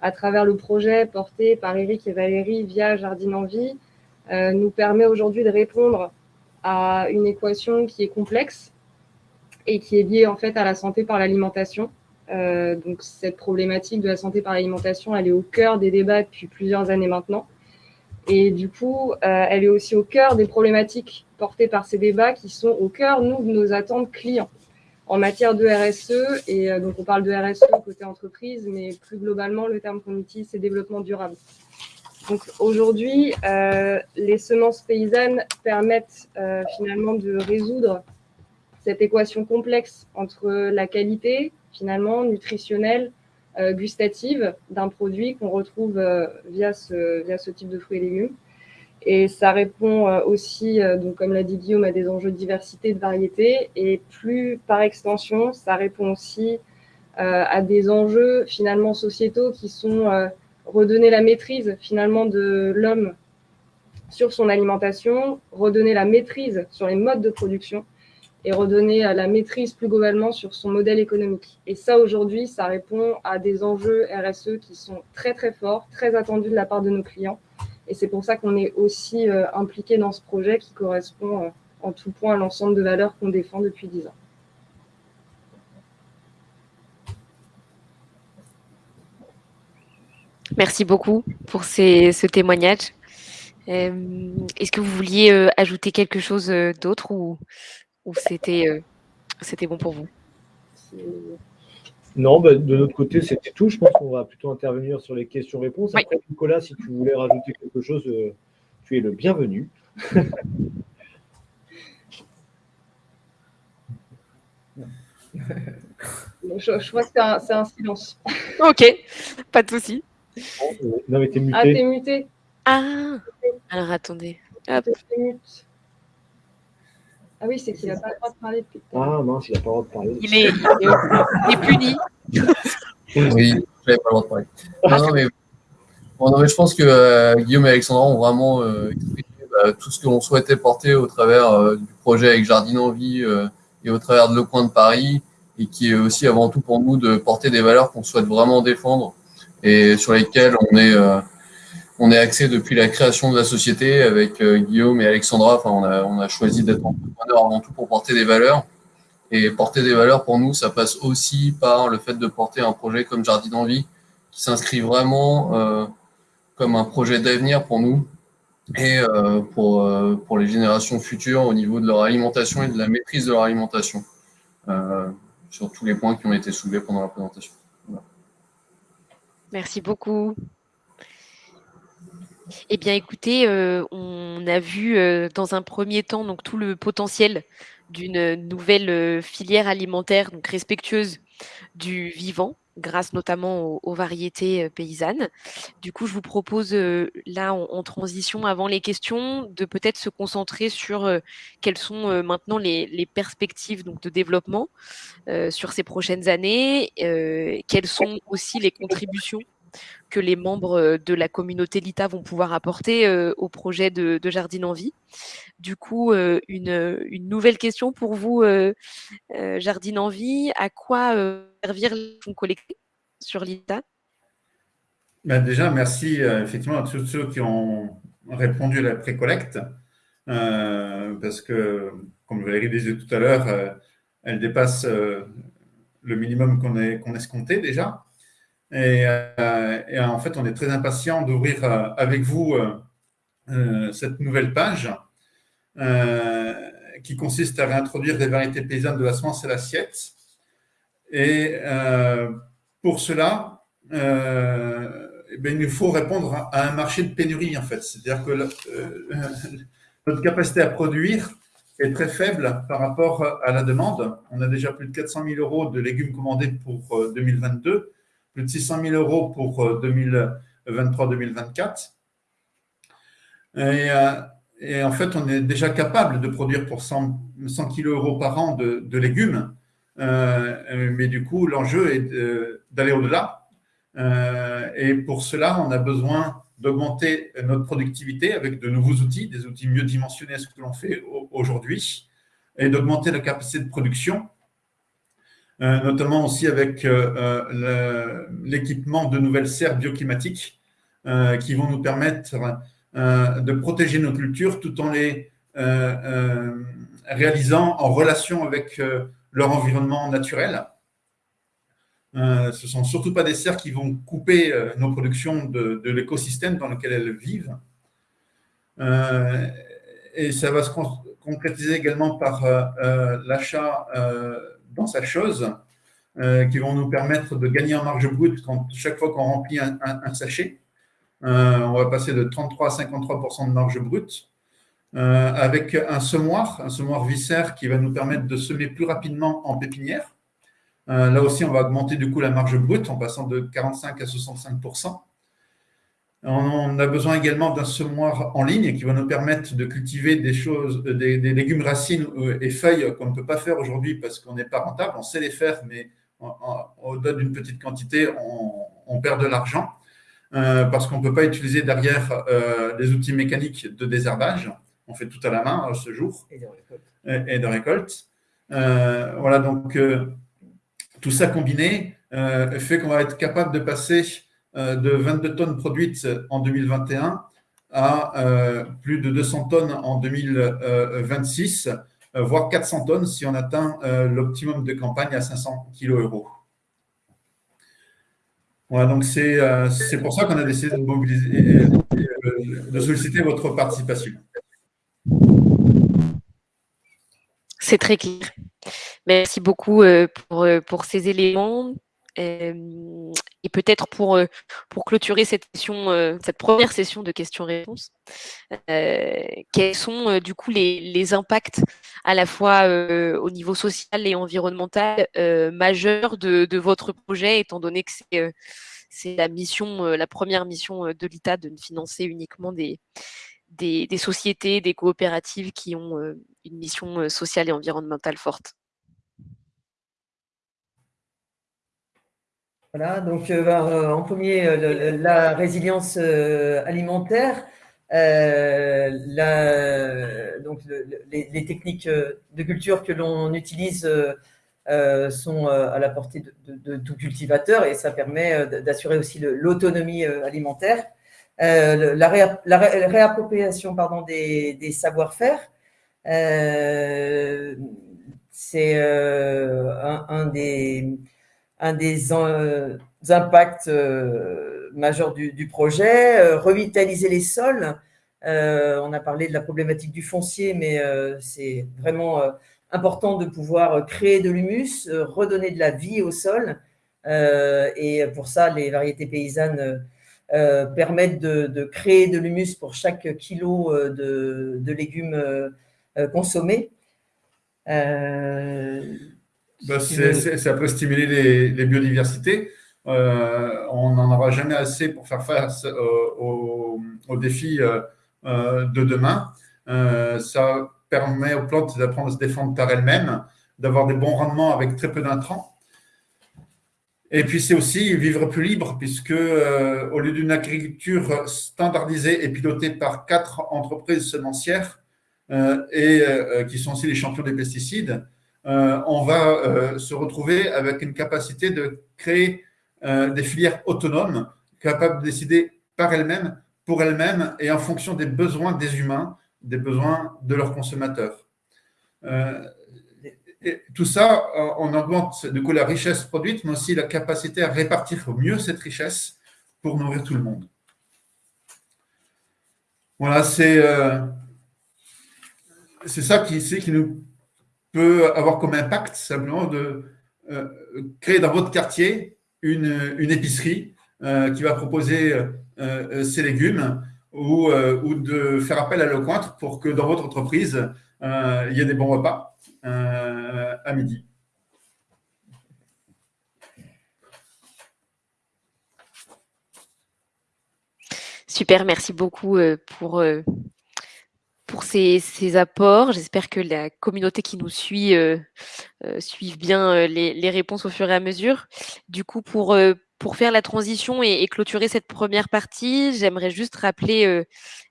à travers le projet porté par Eric et Valérie via Jardine en Vie, nous permet aujourd'hui de répondre à une équation qui est complexe et qui est liée en fait à la santé par l'alimentation. donc cette problématique de la santé par l'alimentation, elle est au cœur des débats depuis plusieurs années maintenant. Et du coup, elle est aussi au cœur des problématiques portées par ces débats qui sont au cœur, nous, de nos attentes clients en matière de RSE. Et euh, donc, on parle de RSE côté entreprise, mais plus globalement, le terme qu'on utilise, c'est développement durable. Donc, aujourd'hui, euh, les semences paysannes permettent finalement de résoudre cette équation complexe entre la qualité, finalement, nutritionnelle, euh, gustative d'un produit qu'on retrouve euh, via, ce, via ce type de fruits et légumes. Et ça répond euh, aussi, donc comme l'a dit Guillaume, à des enjeux de diversité, de variété. Et plus par extension, ça répond aussi à des enjeux finalement sociétaux qui sont redonner la maîtrise finalement de l'homme sur son alimentation, redonner la maîtrise sur les modes de production et redonner la maîtrise plus globalement sur son modèle économique. Et ça, aujourd'hui, ça répond à des enjeux RSE qui sont très, très forts, très attendus de la part de nos clients. Et c'est pour ça qu'on est aussi euh, impliqué dans ce projet qui correspond euh, en tout point à l'ensemble de valeurs qu'on défend depuis dix ans. Merci beaucoup pour ce témoignage. Euh, est-ce que vous vouliez ajouter quelque chose d'autre ou ou c'était c'était bon pour vous? Non, bah, de notre côté, c'était tout. Je pense qu'on va plutôt intervenir sur les questions-réponses. Après, Nicolas, si tu voulais rajouter quelque chose, euh, tu es le bienvenu. [LAUGHS] je, vois que c'est un, silence. Ok, pas de souci. Non, mais t'es muté. Ah, t'es muté. Ah, alors attendez. Hop. Ah oui, c'est qu'il n'a pas le droit de parler depuis. Ah mince, il n'a pas le droit de parler. Il est, il est, puni. [LAUGHS] oui, je n'avais pas le droit de parler. Non, mais, bon, mais je pense que euh, Guillaume et Alexandra ont vraiment euh, exprimé bah, tout ce que l'on souhaitait porter au travers euh, du projet avec Jardine en Vie et au travers de Le Coin de Paris, et qui est aussi avant tout pour nous de porter des valeurs qu'on souhaite vraiment défendre et sur lesquelles on est on est axé depuis la création de la société avec euh, Guillaume et Alexandra. On a, choisi d'être entrepreneur avant tout pour porter des valeurs. Et porter des valeurs, pour nous, ça passe aussi par le fait de porter un projet comme Jardin d'Envie, qui s'inscrit vraiment euh, comme un projet d'avenir pour nous et euh, pour, les générations futures au niveau de leur alimentation et de la maîtrise de leur alimentation, sur tous les points qui ont été soulevés pendant la présentation. Merci beaucoup. Eh bien, écoutez, on a vu dans un premier temps tout le potentiel d'une nouvelle filière alimentaire respectueuse du vivant, grâce notamment aux, variétés paysannes. Du coup, je vous propose là en, transition, avant les questions, de peut-être se concentrer sur quelles sont maintenant les, perspectives de développement sur ces prochaines années, quelles sont aussi les contributions que les membres de la communauté LITA vont pouvoir apporter au projet de, Jardine en Vie. Du coup, une, nouvelle question pour vous, Jardine en Vie. À quoi servir les fonds collectés sur l'ITA? Ben Déjà, merci effectivement à tous ceux qui ont répondu à la précollecte. parce que, comme Valérie disait tout à l'heure, elle dépasse le minimum qu'on qu'on escomptait déjà. Et, en fait, on est très impatient d'ouvrir avec vous cette nouvelle page euh, qui consiste à réintroduire des variétés paysannes de la semence et l'assiette. Et euh, pour cela, euh, eh il nous faut répondre à un marché de pénurie, en fait. C'est-à-dire que [LAUGHS] notre capacité à produire est très faible par rapport à la demande. On a déjà plus de 400 000 euros de légumes commandés pour 2022, plus de 600 000 euros pour 2023-2024. Et et en fait, on est déjà capable de produire pour 100, 100 kg euros par an de, légumes. Euh, mais du coup, l'enjeu est d'aller au-delà. Euh, et pour cela, on a besoin d'augmenter notre productivité avec de nouveaux outils, des outils mieux dimensionnés à ce que l'on fait aujourd'hui, et d'augmenter la capacité de production, euh, notamment aussi avec l'équipement de nouvelles serres bioclimatiques qui vont nous permettre euh, de protéger nos cultures tout en les euh, euh, réalisant en relation avec leur environnement naturel. ce ne sont surtout pas des serres qui vont couper nos productions de, l'écosystème dans lequel elles vivent. et ça va se concrétiser également par l'achat dans sa chose, qui vont nous permettre de gagner en marge brute quand, chaque fois qu'on remplit un sachet. Euh, on va passer de 33 à 53% de marge brute. Euh, avec un semoir, un semoir viscère qui va nous permettre de semer plus rapidement en pépinière. Euh, là aussi, on va augmenter du coup la marge brute en passant de 45 à 65 on a besoin également d'un semoir en ligne qui va nous permettre de cultiver des choses, des, légumes racines et feuilles qu'on ne peut pas faire aujourd'hui parce qu'on n'est pas rentable. On sait les faire, mais au-delà d'une petite quantité, on perd de l'argent. Euh, parce qu'on ne peut pas utiliser derrière euh, des outils mécaniques de désherbage. On fait tout à la main ce jour. Et de récolte. Et, de récolte. Euh, voilà, donc tout ça combiné fait qu'on va être capable de passer de 22 tonnes produites en 2021 à plus de 200 tonnes en 2026, voire 400 tonnes si on atteint l'optimum de campagne à 500 kg euros. Voilà, donc euh, c'est pour ça qu'on a décidé de mobiliser, euh, de solliciter votre participation. C'est très clair. Merci beaucoup euh, pour ces éléments. Et peut-être pour, pour clôturer cette, session, cette première session de questions-réponses, quels sont du coup les, les, impacts à la fois au niveau social et environnemental majeurs de, de, votre projet, étant donné que c'est c'est la mission, la première mission de l'ITA de ne financer uniquement des, des, sociétés, des coopératives qui ont une mission sociale et environnementale forte? Voilà, donc ben, en premier, la résilience alimentaire. donc les, techniques de culture que l'on utilise euh, sont euh, à la portée de, tout cultivateur et ça permet euh, d'assurer aussi l'autonomie alimentaire. la, réappropriation pardon, des, savoir-faire, c'est un, des, un des impacts majeurs du, projet. revitaliser les sols, on a parlé de la problématique du foncier, mais c'est vraiment important de pouvoir créer de l'humus, redonner de la vie au sol. Euh, et pour ça, les variétés paysannes permettent de, créer de l'humus pour chaque kilo de, légumes consommés. Bah, ça peut stimuler les, biodiversités. on n'en aura jamais assez pour faire face aux, défis de demain. ça permet aux plantes d'apprendre à se défendre par elles-mêmes, d'avoir des bons rendements avec très peu d'intrants. Et puis, c'est aussi vivre plus libre, puisque euh, au lieu d'une agriculture standardisée et pilotée par quatre entreprises semencières, euh, et euh, qui sont aussi les champions des pesticides, on va se retrouver avec une capacité de créer des filières autonomes, capables de décider par elles-mêmes, pour elles-mêmes, et en fonction des besoins des humains, des besoins de leurs consommateurs. Tout ça, on augmente du coup la richesse produite, mais aussi la capacité à répartir au mieux cette richesse pour nourrir tout le monde. Voilà, c'est euh, ça qui, qui nous peut avoir comme impact simplement de euh, créer dans votre quartier une, une épicerie euh, qui va proposer ses légumes ou, ou, de faire appel à Lecointre pour que dans votre entreprise, il y ait des bons repas euh, à midi. Super, merci beaucoup euh, pour, euh, pour ces, apports. J'espère que la communauté qui nous suit suive bien les, réponses au fur et à mesure. Du coup, pour, pour faire la transition et, clôturer cette première partie, j'aimerais juste rappeler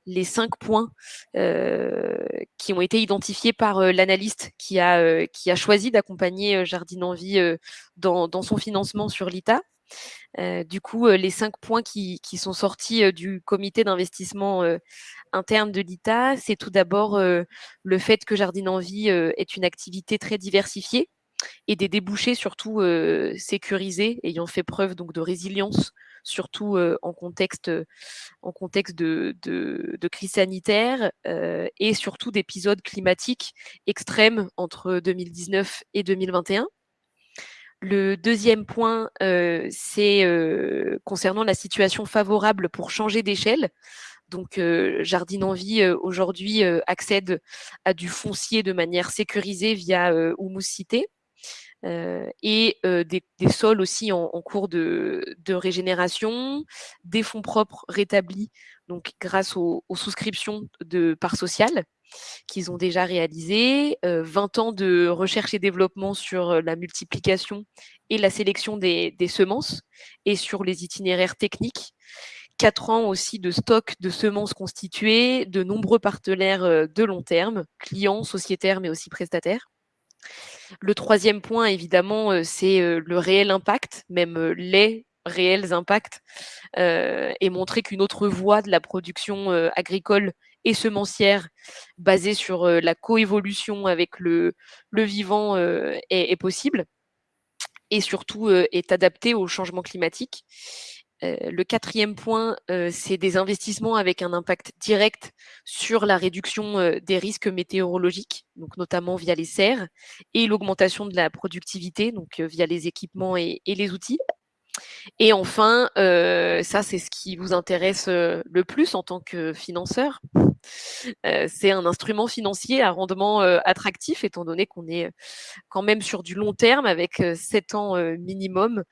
les cinq points qui ont été identifiés par l'analyste qui a, qui a choisi d'accompagner Jardine Envie dans, dans, son financement sur l'ITA. Du coup, les cinq points qui, sont sortis du comité d'investissement interne de l'ITA, c'est tout d'abord le fait que Jardine Envie est une activité très diversifiée et des débouchés surtout sécurisés, ayant fait preuve donc de résilience, surtout en contexte, en de, crise sanitaire et surtout d'épisodes climatiques extrêmes entre 2019 et 2021. Le deuxième point, c'est concernant la situation favorable pour changer d'échelle. Donc, Jardine Envie aujourd'hui accède à du foncier de manière sécurisée via Humus Cité. Euh, et euh, des, sols aussi en, cours de, régénération, des fonds propres rétablis, donc grâce aux, souscriptions de parts sociales qu'ils ont déjà réalisées, 20 euh, ans de recherche et développement sur la multiplication et la sélection des, semences et sur les itinéraires techniques, 4 ans aussi de stock de semences constituées, de nombreux partenaires de long terme, clients, sociétaires, mais aussi prestataires. Le troisième point, évidemment, c'est le réel impact, même les réels impacts, et montrer qu'une autre voie de la production agricole et semencière basée sur la coévolution avec le, vivant est, possible et surtout est adaptée au changement climatique. Le quatrième point, c'est des investissements avec un impact direct sur la réduction des risques météorologiques, donc notamment via les serres, et l'augmentation de la productivité, donc via les équipements et, les outils. Et enfin, ça c'est ce qui vous intéresse le plus en tant que financeur. C'est un instrument financier à rendement attractif, étant donné qu'on est quand même sur du long terme avec 7 ans minimum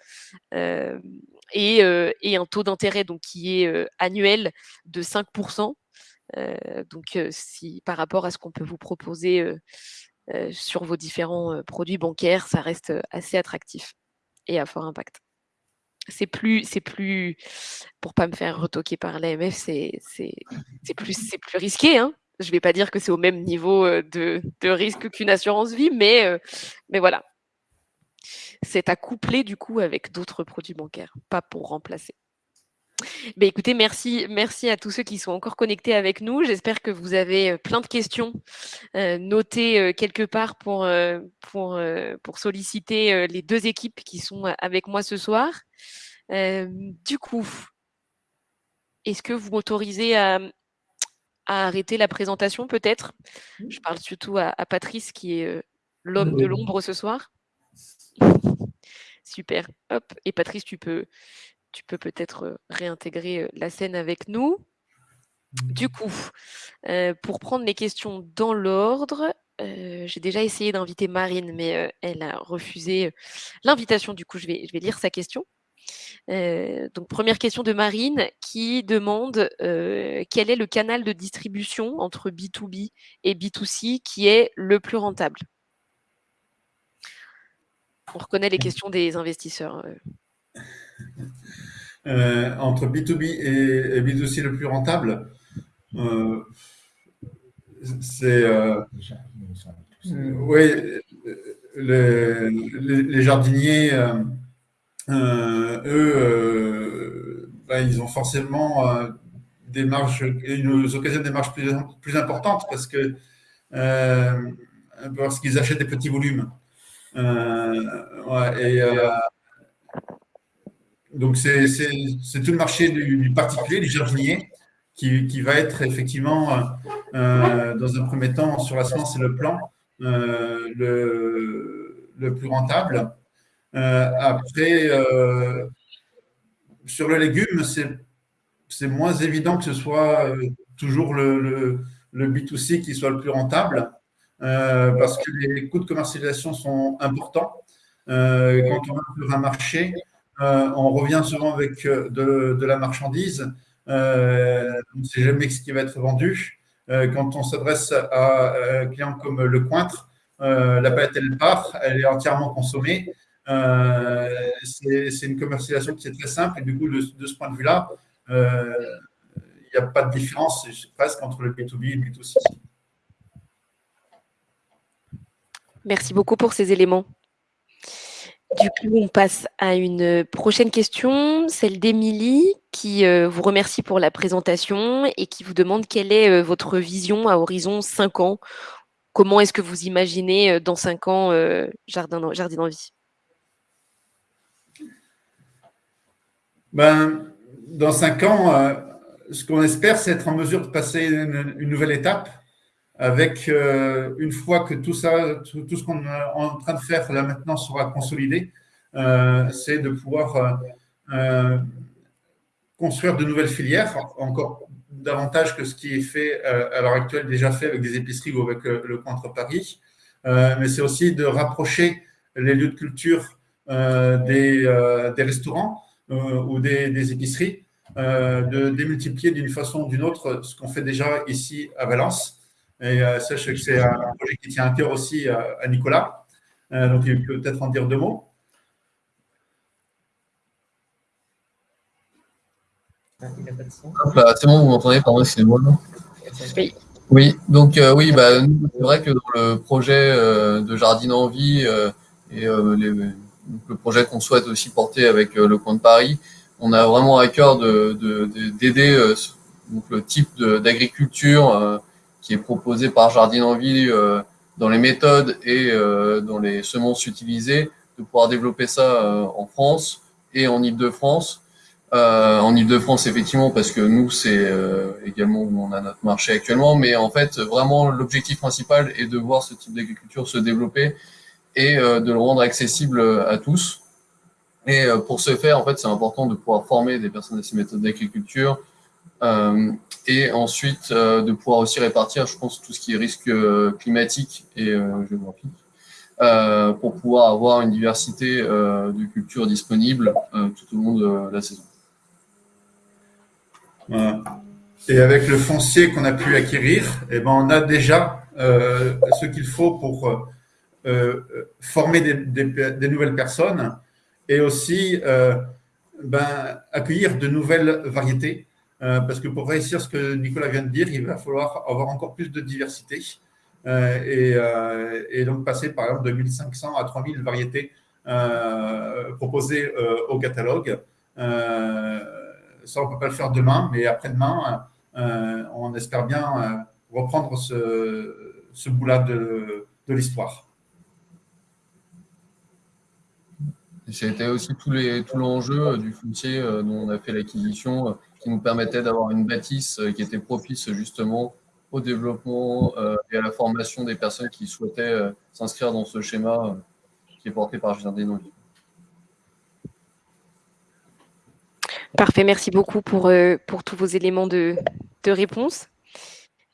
et, un taux d'intérêt donc qui est annuel de 5%. donc, si par rapport à ce qu'on peut vous proposer sur vos différents produits bancaires, ça reste assez attractif et à fort impact. C'est plus, c'est plus, pour pas me faire retoquer par l'AMF, c'est, c'est, plus, c'est plus risqué. Hein je vais pas dire que c'est au même niveau de, de risque qu'une assurance vie, mais, mais voilà, c'est à coupler du coup avec d'autres produits bancaires, pas pour remplacer. Ben, écoutez, merci, merci à tous ceux qui sont encore connectés avec nous. J'espère que vous avez euh, plein de questions euh, notées euh, quelque part pour, pour, pour solliciter les deux équipes qui sont avec moi ce soir. du coup, est-ce que vous m'autorisez à, arrêter la présentation peut-être? Je parle surtout à Patrice qui est l'homme de l'ombre ce soir. [LAUGHS] Super. Hop. Et Patrice, tu peux tu peux peut-être réintégrer la scène avec nous. Du coup, pour prendre les questions dans l'ordre, j'ai déjà essayé d'inviter Marine, mais elle a refusé l'invitation. Du coup, je vais, je vais lire sa question. donc, première question de Marine qui demande quel est le canal de distribution entre B2B et B2C qui est le plus rentable? On reconnaît les questions des investisseurs. Entre B2B et B2C le plus rentable euh, c'est. Euh, oui, les, jardiniers, euh, eux, ben, ils ont forcément des marges, une occasion des marges plus, plus importantes parce que parce qu'ils achètent des petits volumes. et, donc, c'est tout le marché du, particulier, du jardinier, qui, va être effectivement, euh, euh, dans un premier temps, sur la semence et le plan, euh, le, plus rentable. après, sur le légume, c'est moins évident que ce soit toujours le, le, B2C qui soit le plus rentable, parce que les coûts de commercialisation sont importants. quand on a un marché, on revient souvent avec de, de la marchandise euh, on ne sait jamais ce qui va être vendu. Euh, quand on s'adresse à un client comme le Cointre, euh, la palette, elle part, elle est entièrement consommée. c'est une commercialisation qui est très simple et du coup, de, ce point de vue-là, il n'y a pas de différence presque entre le B2B et le B2C. Merci beaucoup pour ces éléments. Du coup, on passe à une prochaine question, celle d'Émilie, qui euh, vous remercie pour la présentation et qui vous demande quelle est euh, votre vision à horizon 5 ans. Comment est-ce que vous imaginez euh, dans 5 ans Jardin, Jardin d'Envie? Ben, Dans 5 ans, ce qu'on espère, c'est être en mesure de passer une nouvelle étape avec, euh, une fois que tout ça, tout, ce qu'on est en train de faire là maintenant sera consolidé, euh, c'est de pouvoir euh, construire de nouvelles filières, encore davantage que ce qui est fait à l'heure actuelle, déjà fait avec des épiceries ou avec le Contre Paris. mais c'est aussi de rapprocher les lieux de culture des, restaurants ou des épiceries, de démultiplier d'une façon ou d'une autre ce qu'on fait déjà ici à Valence. Et euh, sache que c'est un projet qui tient à cœur aussi euh, à Nicolas. Euh, donc, il peut peut-être en dire deux mots. Ah, bah, c'est bon, vous m'entendez, pardon, c'est moi. Oui. Oui, donc oui, bah, c'est vrai que dans le projet de Jardine en vie et le projet qu'on souhaite aussi porter avec le coin de Paris, on a vraiment à cœur d'aider de, le type d'agriculture qui est proposé par Jardine en Ville euh, dans les méthodes et euh, dans les semences utilisées, de pouvoir développer ça euh, en France et en Ile-de-France. en Ile-de-France, effectivement, parce que nous, c'est également où on a notre marché actuellement, mais en fait, vraiment, l'objectif principal est de voir ce type d'agriculture se développer et de le rendre accessible à tous. Et pour ce faire, en fait, c'est important de pouvoir former des personnes à ces méthodes d'agriculture, euh, et ensuite euh, de pouvoir aussi répartir, je pense, tout ce qui est risque euh, climatique et géographique, pour pouvoir avoir une diversité de cultures disponibles tout au long de la saison. Et avec le foncier qu'on a pu acquérir, eh ben, on a déjà ce qu'il faut pour former des, nouvelles personnes et aussi ben, accueillir de nouvelles variétés euh, parce que pour réussir ce que Nicolas vient de dire, il va falloir avoir encore plus de diversité euh, euh, et, donc passer par exemple de 1500 à 3000 variétés proposées au catalogue. ça, on ne peut pas le faire demain, mais après-demain, on espère bien reprendre ce, ce bout-là de l'histoire. C'était aussi tout l'enjeu du foncier dont on a fait l'acquisition qui nous permettait d'avoir une bâtisse euh, qui était propice justement au développement euh, et à la formation des personnes qui souhaitaient euh, s'inscrire dans ce schéma qui est porté par Jardin Parfait, merci beaucoup pour, pour tous vos éléments de, de réponse.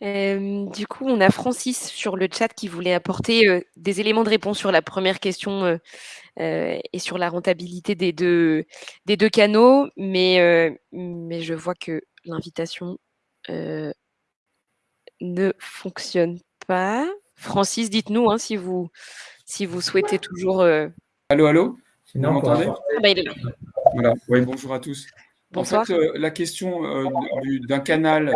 Du coup, on a Francis sur le chat qui voulait apporter des éléments de réponse sur la première question et sur la rentabilité des deux, des deux canaux, mais, mais je vois que l'invitation ne fonctionne pas. Francis, dites-nous hein, si, vous, si vous souhaitez toujours. Allô, allô? Vous m'entendez? ah bah, voilà. Oui, bonjour à tous. Bonsoir. En fait, la question d'un canal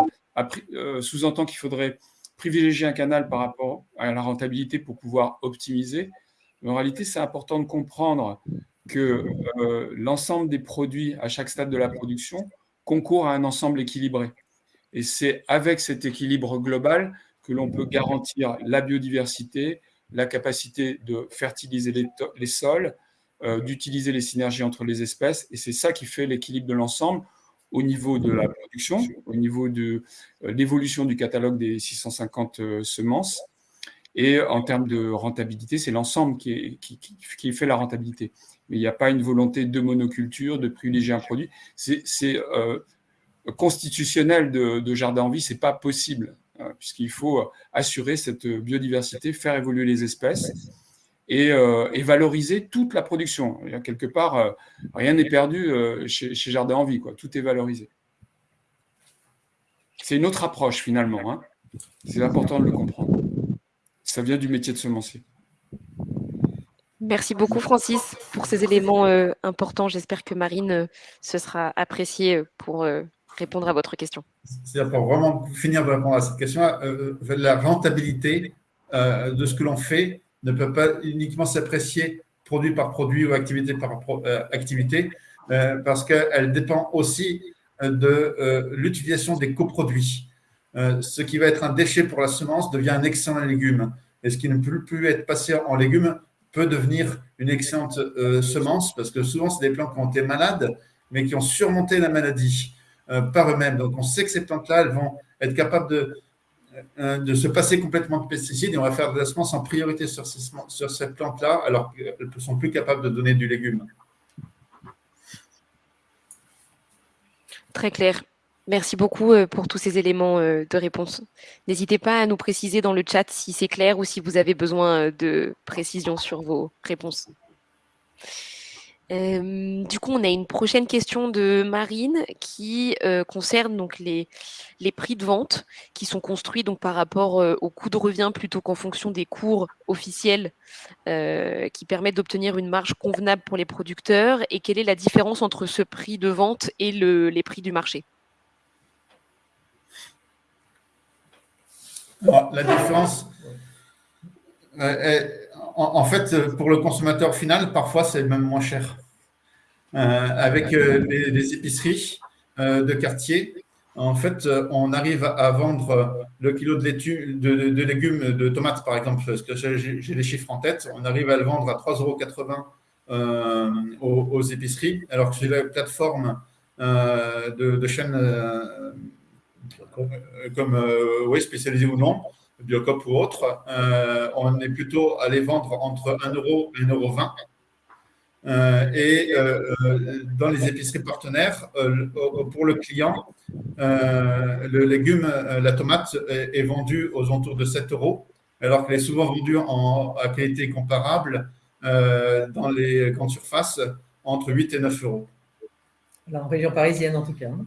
sous-entend qu'il faudrait privilégier un canal par rapport à la rentabilité pour pouvoir optimiser. En réalité, c'est important de comprendre que l'ensemble des produits à chaque stade de la production concourt à un ensemble équilibré. Et c'est avec cet équilibre global que l'on peut garantir la biodiversité, la capacité de fertiliser les, sols, d'utiliser les synergies entre les espèces. Et c'est ça qui fait l'équilibre de l'ensemble au niveau de la production, au niveau de l'évolution du catalogue des 650 semences. Et en termes de rentabilité, c'est l'ensemble qui, qui, fait la rentabilité. Mais il n'y a pas une volonté de monoculture, de privilégier un produit. C'est constitutionnel de, jardin en vie, c'est pas possible, hein, puisqu'il faut assurer cette biodiversité, faire évoluer les espèces et, euh, valoriser toute la production. quelque part, euh, rien n'est perdu euh, chez, Jardin en vie, quoi. tout est valorisé. C'est une autre approche finalement, hein. c'est important de le comprendre. Ça vient du métier de semencier. Merci beaucoup Francis pour ces éléments importants. J'espère que Marine se sera appréciée pour répondre à votre question. C'est pour vraiment finir de répondre à cette question, la rentabilité euh, de ce que l'on fait ne peut pas uniquement s'apprécier produit par produit ou activité par activité, parce qu'elle dépend aussi de l'utilisation des coproduits. ce qui va être un déchet pour la semence devient un excellent légume. Et ce qui ne peut plus être passé en légume peut devenir une excellente semence, parce que souvent, c'est des plantes qui ont été malades, mais qui ont surmonté la maladie. Euh, par eux-mêmes. Donc, on sait que ces plantes-là, elles vont être capables de, euh, de se passer complètement de pesticides et on va faire de la en priorité sur ces, sur ces plantes-là, alors qu'elles ne sont plus capables de donner du légume. Très clair. Merci beaucoup euh, pour tous ces éléments de réponse. N'hésitez pas à nous préciser dans le chat si c'est clair ou si vous avez besoin de précision sur vos réponses. Euh, du coup, on a une prochaine question de Marine qui euh, concerne donc les, prix de vente qui sont construits donc par rapport euh, au coût de revient plutôt qu'en fonction des cours officiels qui permettent d'obtenir une marge convenable pour les producteurs. Et quelle est la différence entre ce prix de vente et le, les prix du marché? La différence, en, fait, pour le consommateur final, parfois c'est même moins cher. Euh, avec euh, les, épiceries euh, de quartier, en fait, on arrive à vendre le kilo de, de, légumes, de tomates par exemple, parce que j'ai les chiffres en tête, on arrive à le vendre à 3,80 euros aux, épiceries, alors que sur la plateforme de, chaînes comme oui, spécialisées ou non, Biocop ou autre, on est plutôt à les vendre entre 1 euro et 1,20 euro. Euh, et euh, euh, dans les épiceries partenaires, pour le client, le légume, la tomate est, vendue aux alentours de 7 euros, alors qu'elle est souvent vendue en, à qualité comparable dans les grandes surfaces entre 8 et 9 euros. en région parisienne, en tout cas. Hein.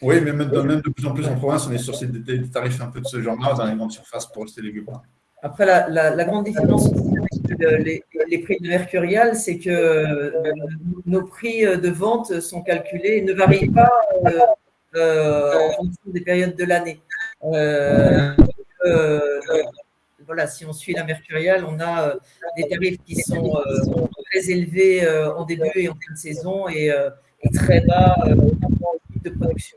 Oui, mais même, même, de plus en plus en province, on est sur des, tarifs un peu de ce genre-là dans les grandes surfaces pour ces légumes. Après, la, la, grande différence avec les, prix de Mercurial, c'est que euh, nos prix de vente sont calculés et ne varient pas euh, euh, en fonction des périodes de l'année. voilà, si on suit la Mercurial, on a des tarifs qui sont très élevés en début et en fin de saison et, et très bas de production.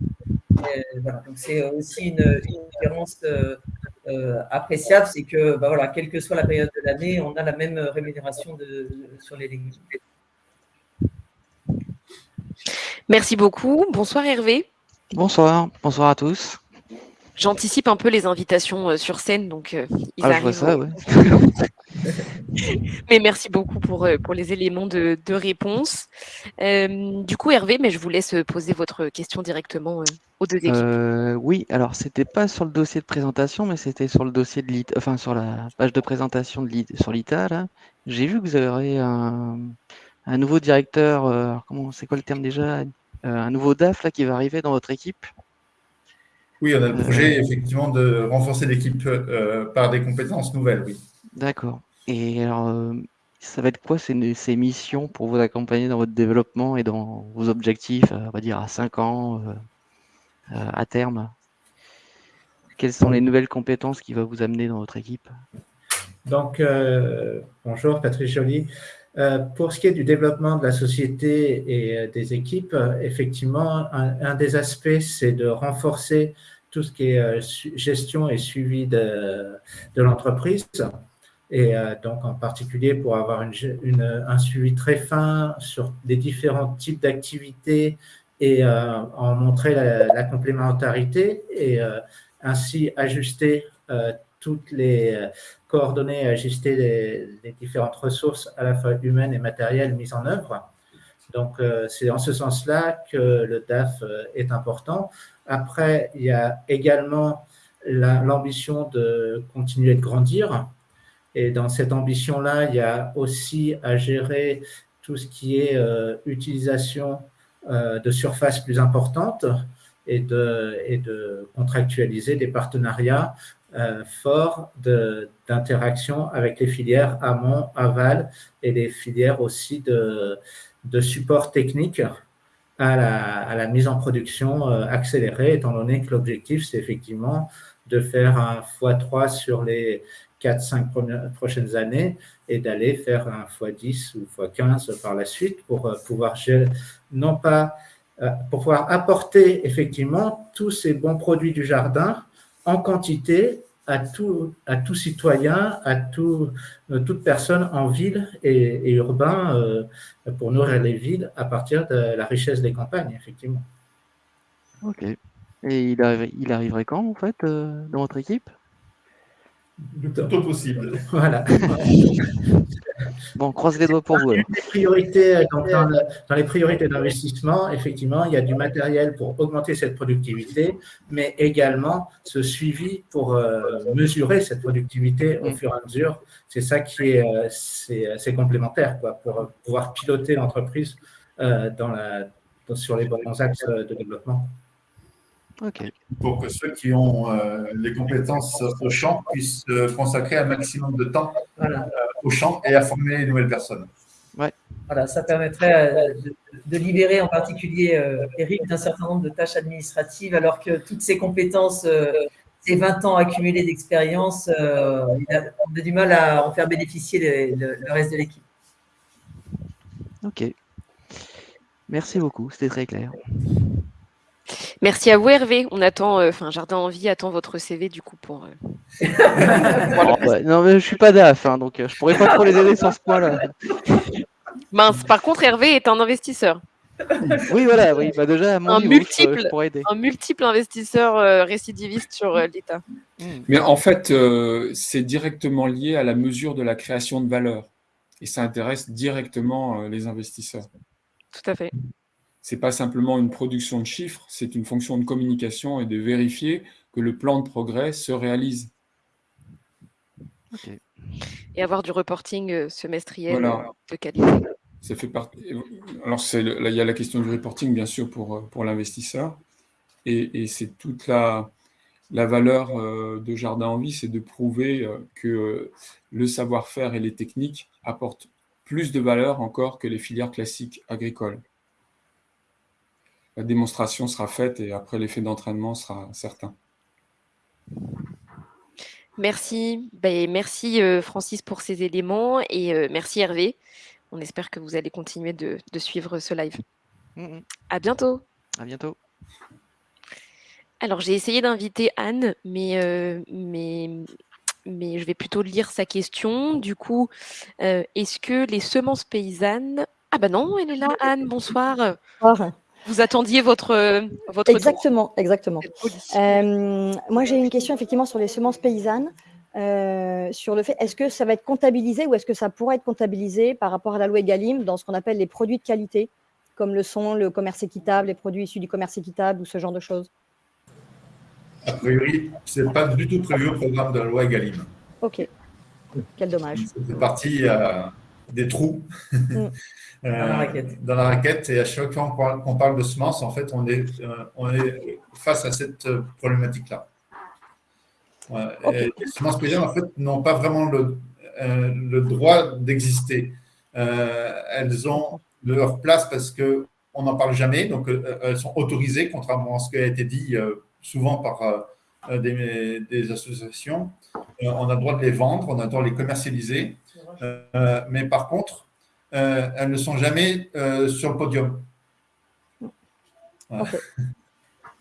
voilà, donc c'est aussi une, une différence euh, appréciable, c'est que, bah voilà, quelle que soit la période de l'année, on a la même rémunération de, sur les légumes. Merci beaucoup. Bonsoir Hervé. Bonsoir, bonsoir à tous. J'anticipe un peu les invitations euh, sur scène, donc euh, ils ah, Je vois ça, [LAUGHS] ouais. mais merci beaucoup pour, euh, pour les éléments de, de réponse. Euh, du coup, Hervé, mais je vous laisse poser votre question directement aux deux équipes. Euh, oui, alors c'était pas sur le dossier de présentation, mais c'était sur le dossier de l'ITA, enfin sur la page de présentation de sur l'ITA. J'ai vu que vous aurez un, un nouveau directeur, euh, comment c'est quoi le terme déjà? Un nouveau DAF là qui va arriver dans votre équipe. Oui, on a le Euh, projet effectivement de renforcer l'équipe euh, par des compétences nouvelles, oui. D'accord. Et alors, euh, ça va être quoi ces, ces missions pour vous accompagner dans votre développement et dans vos objectifs, on va dire à 5 ans, euh, à terme? Quelles sont les nouvelles compétences qui va vous amener dans votre équipe? Donc, euh, bonjour, Patrice Joly. Euh, pour ce qui est du développement de la société et euh, des équipes, euh, effectivement, un, un des aspects, c'est de renforcer tout ce qui est euh, gestion et suivi de, l'entreprise. Et euh, donc, en particulier, pour avoir une, un suivi très fin sur les différents types d'activités et euh, en montrer la, complémentarité et ainsi ajuster toutes les coordonner et ajuster les, différentes ressources à la fois humaines et matérielles mises en œuvre. Donc, c'est en ce sens-là que le DAF est important. Après, il y a également la- l'ambition de continuer de grandir. Et dans cette ambition-là, il y a aussi à gérer tout ce qui est euh, utilisation euh, de surfaces plus importantes et de, contractualiser des partenariats euh, forts d'interaction avec les filières amont, aval et les filières aussi de support technique à la, mise en production euh, accélérée, étant donné que l'objectif, c'est effectivement de faire un x3 sur les 4-5 prochaines années et d'aller faire un x10 ou x15 par la suite pour euh, pouvoir non pas euh, pour pouvoir apporter effectivement tous ces bons produits du jardin en quantité à tout, à tout citoyen, à tout, euh, toute personne en ville et, urbain euh, pour nourrir les villes à partir de la richesse des campagnes, effectivement. Ok. Et il, il arriverait quand, en fait, euh, dans votre équipe? Le plus tôt possible. [LAUGHS] Voilà. Bon, on croise les doigts pour vous. Les priorités, dans, le- dans les priorités d'investissement, effectivement, il y a du matériel pour augmenter cette productivité, mais également ce suivi pour euh, mesurer cette productivité au Mm. fur et à mesure. C'est ça qui est, euh, c'est euh, c'est complémentaire, quoi, pour pouvoir piloter l'entreprise euh, dans la, sur les bons axes de développement. Pour que ceux qui ont euh, les compétences au champ puissent euh, consacrer un maximum de temps Voilà. au champ et à former les nouvelles personnes. Voilà, ça permettrait euh, de, de libérer en particulier euh, Eric d'un certain nombre de tâches administratives, alors que toutes ces compétences, euh, ces 20 ans accumulés d'expérience, euh, il a, on a du mal à en faire bénéficier les- le, le reste de l'équipe. Ok. Merci beaucoup, c'était très clair. Merci à vous, Hervé. On attend, euh, enfin, Jardin en vie attend votre CV du coup pour. euh, [LAUGHS] Oh, bah, non, mais je suis pas DAF, hein, donc euh, je pourrais pas trop les aider sur ce point-là. [LAUGHS] Mince. Par contre, Hervé est un investisseur, Oui, voilà, oui, bah déjà, à mon Un niveau, multiple. je aider. un multiple investisseur euh, récidiviste sur euh, l'État. Hmm. Mais en fait, euh, c'est directement lié à la mesure de la création de valeur. Et ça intéresse directement euh, les investisseurs. Tout à fait. C'est pas simplement une production de chiffres, c'est une fonction de communication et de vérifier que le plan de progrès se réalise. Et avoir du reporting euh, semestriel Voilà. euh, de qualité. Ça fait partie. Alors, c'est le- là, il y a la question du reporting, bien sûr, pour, euh, pour l'investisseur. Et, et c'est toute la, la valeur euh, de Jardin en vie, c'est de prouver euh, que euh, le savoir-faire et les techniques apportent plus de valeur encore que les filières classiques agricoles. La démonstration sera faite et après l'effet d'entraînement sera certain. Merci. Ben, merci euh, Francis pour ces éléments et euh, merci Hervé. On espère que vous allez continuer de, de suivre ce live. Hmm, hmm. À bientôt. À bientôt. Alors j'ai essayé d'inviter Anne, mais, euh, mais, mais je vais plutôt lire sa question. Du coup, euh, est-ce que les semences paysannes... Ah bah non, elle est là, Anne, bonsoir. Bonsoir. Vous attendiez votre, euh, votre tour. Exactement, exactement. Euh, moi, j'ai une question effectivement sur les semences paysannes. sur le fait, est-ce que ça va être comptabilisé ou est-ce que ça pourrait être comptabilisé par rapport à la loi Egalim dans ce qu'on appelle les produits de qualité, comme le sont le commerce équitable, les produits issus du commerce équitable ou ce genre de choses? A priori, ce n'est pas du tout prévu au programme de la loi Egalim. Ok. Quel dommage. C'est parti des trous mm. [LAUGHS] dans, la raquette. Et à chaque fois qu'on parle, de semences, en fait, on est, on est face à cette problématique-là. Les semences paysannes, en fait, n'ont pas vraiment le, euh, le droit d'exister. Euh, elles ont leur place parce qu'on n'en parle jamais, donc euh, elles sont autorisées, contrairement à ce qui a été dit souvent par des, des, associations. on a le droit de les vendre, on a le droit de les commercialiser, mais par contre, elles ne sont jamais sur le podium. [LAUGHS]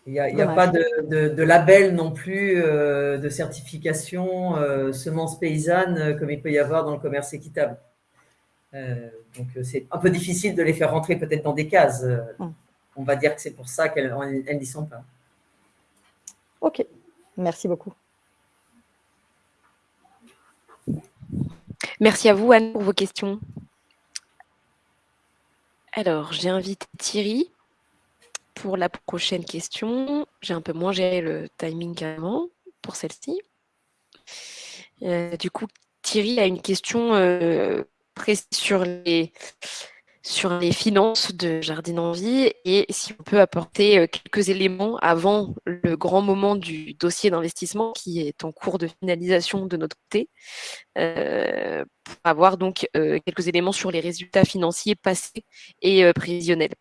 Il n'y a, pas de, label non plus euh, de certification euh, semences paysannes euh, comme il peut y avoir dans le commerce équitable. donc c'est un peu difficile de les faire rentrer peut-être dans des cases. On va dire que c'est pour ça qu'elles n'y sont pas. Ok, merci beaucoup. Merci à vous Anne pour vos questions. Alors, j'ai invité Thierry pour la prochaine question, j'ai un peu moins géré le timing qu'avant pour celle-ci. Euh, du coup, Thierry a une question euh, sur les, sur les finances de Jardine Envie et si on peut apporter euh, quelques éléments avant le grand moment du dossier d'investissement qui est en cours de finalisation de notre côté, pour avoir donc quelques éléments sur les résultats financiers passés et prévisionnels.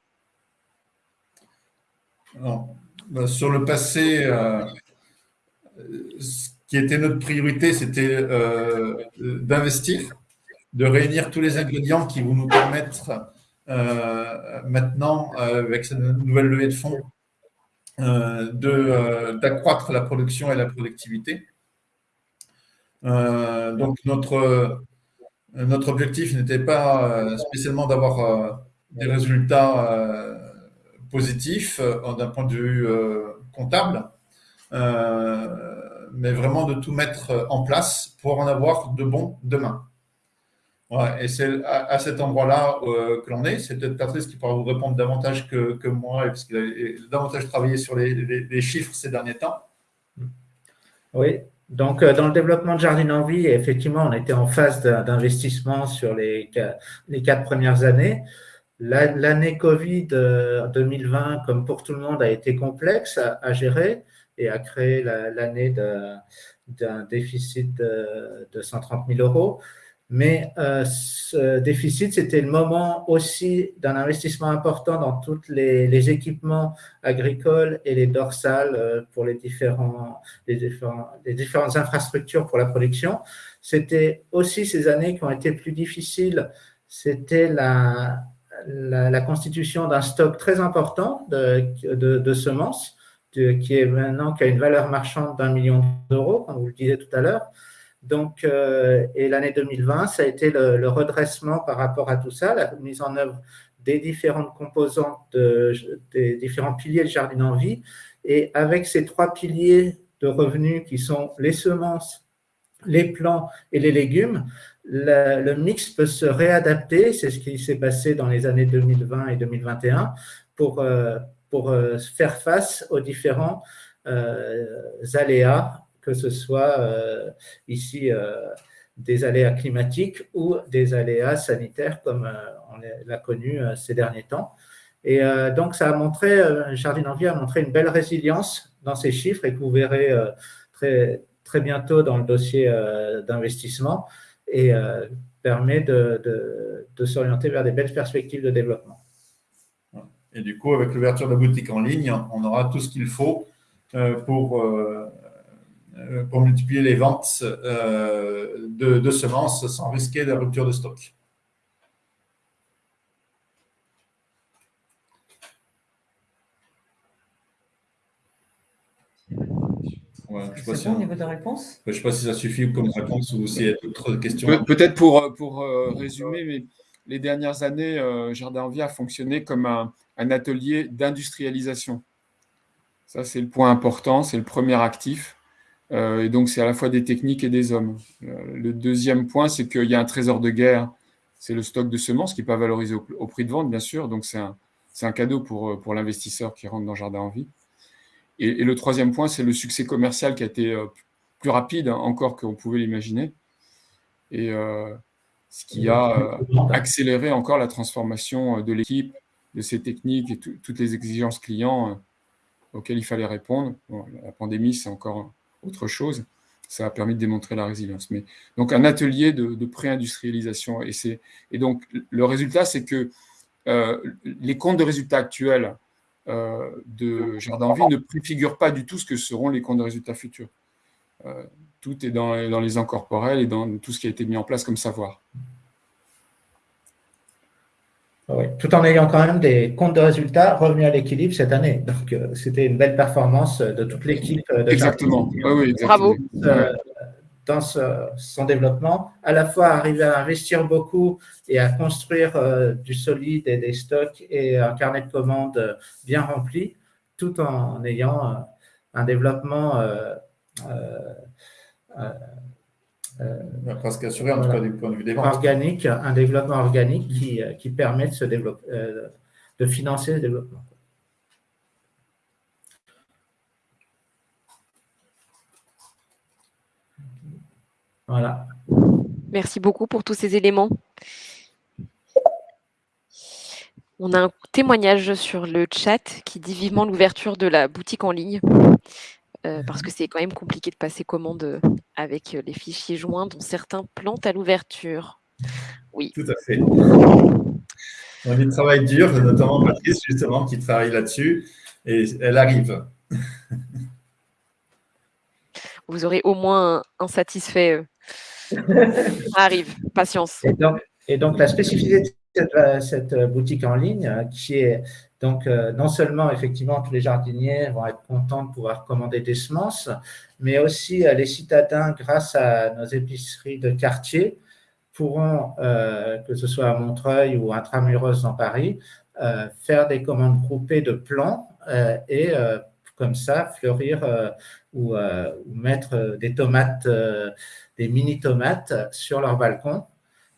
Bah, sur le passé, euh, ce qui était notre priorité, c'était euh, d'investir, de réunir tous les ingrédients qui vont nous permettre euh, maintenant, avec cette nouvelle levée de fonds, d'accroître la production et la productivité. donc, notre, notre objectif n'était pas spécialement d'avoir des résultats positif euh, d'un point de vue euh, comptable, euh, mais vraiment de tout mettre en place pour en avoir de bons demain. Et c'est à, cet endroit-là que l'on est. C'est peut-être Patrice qui pourra vous répondre davantage que, moi, parce qu'il a davantage travaillé sur les, chiffres ces derniers temps. Oui, donc dans le développement de Jardin en Vie, effectivement, on était en phase d'investissement sur les, les quatre premières années. L'année Covid 2020, euh, comme pour tout le monde, a été complexe à, gérer et a créé l'année d'un déficit de, 130 000 euros. Mais euh, ce déficit, c'était le moment aussi d'un investissement important dans tous les, équipements agricoles et les dorsales euh, pour les, différentes infrastructures pour la production. C'était aussi ces années qui ont été plus difficiles. C'était la, la, constitution d'un stock très important de, semences, qui est maintenant qui a une valeur marchande d'un million d'euros, comme vous le disiez tout à l'heure. Donc, euh, et l'année 2020, ça a été le, redressement par rapport à tout ça, la mise en œuvre des différentes composantes, des différents piliers de Jardin en vie. Et avec ces trois piliers de revenus qui sont les semences, les plants et les légumes, le, mix peut se réadapter. C'est ce qui s'est passé dans les années 2020 et 2021 pour, euh, pour euh, faire face aux différents aléas, que ce soit ici des aléas climatiques ou des aléas sanitaires comme on l'a connu ces derniers temps. Et donc, ça a montré, Jardin Envie a montré une belle résilience dans ces chiffres et que vous verrez très, très bientôt dans le dossier d'investissement et euh, permet de, s'orienter vers des belles perspectives de développement. Et du coup, avec l'ouverture de la boutique en ligne, on aura tout ce qu'il faut euh, pour, euh, pour multiplier les ventes de, de, semences sans risquer la rupture de stock. c'est bon au niveau de réponse? Je ne sais pas si ça suffit comme réponse ou s'il y a d'autres questions. Peut-être pour, pour euh, résumer, mais les dernières années, euh, Jardin Envie a fonctionné comme un, atelier d'industrialisation. Ça, c'est le point important, c'est le premier actif. Et donc, c'est à la fois des techniques et des hommes. le deuxième point, c'est qu'il y a un trésor de guerre, c'est le stock de semences qui n'est pas valorisé au, prix de vente, bien sûr. Donc, c'est un, cadeau pour, pour l'investisseur qui rentre dans Jardin en vie. Et, le troisième point, c'est le succès commercial qui a été plus rapide encore qu'on pouvait l'imaginer. Et ce qui a accéléré encore la transformation de l'équipe, de ses techniques et toutes les exigences clients euh, auxquelles il fallait répondre. la pandémie, c'est encore autre chose. Ça a permis de démontrer la résilience. Mais, donc, un atelier de, pré-industrialisation. Et, et donc, le résultat, c'est que euh, les comptes de résultats actuels euh, de Jardin en Vie ne préfigurent pas du tout ce que seront les comptes de résultats futurs. tout est dans, dans les incorporels et dans tout ce qui a été mis en place comme savoir. Tout en ayant quand même des comptes de résultats revenus à l'équilibre cette année. Donc, euh, c'était une belle performance de toute l'équipe. Euh, exactement. Bravo. Euh, dans son développement, à la fois arriver à investir beaucoup et à construire du solide et des stocks et un carnet de commandes bien rempli, tout en ayant un développement euh, presque assuré, en tout cas du point de vue des ventes. Organique, un développement organique qui, euh, qui permet de, se développer, euh, de financer le développement. Voilà. Merci beaucoup pour tous ces éléments. On a un témoignage sur le chat qui dit vivement l'ouverture de la boutique en ligne. Euh, parce que c'est quand même compliqué de passer commande euh, avec euh, les fichiers joints dont certains plantent à l'ouverture. Oui. Tout à fait. On y travaille dur, notamment Patrice, justement, qui travaille là-dessus, et elle arrive. [LAUGHS] Vous aurez au moins un, satisfait. Ça [LAUGHS] arrive, patience. Et donc, la spécificité cette boutique en ligne, qui est donc, euh, non seulement, effectivement, tous les jardiniers vont être contents de pouvoir commander des semences, mais aussi euh, les citadins, grâce à nos épiceries de quartier, pourront, euh, que ce soit à Montreuil ou intramuros dans Paris, faire des commandes groupées de plants et comme ça fleurir ou, ou, mettre des tomates, des mini tomates sur leur balcon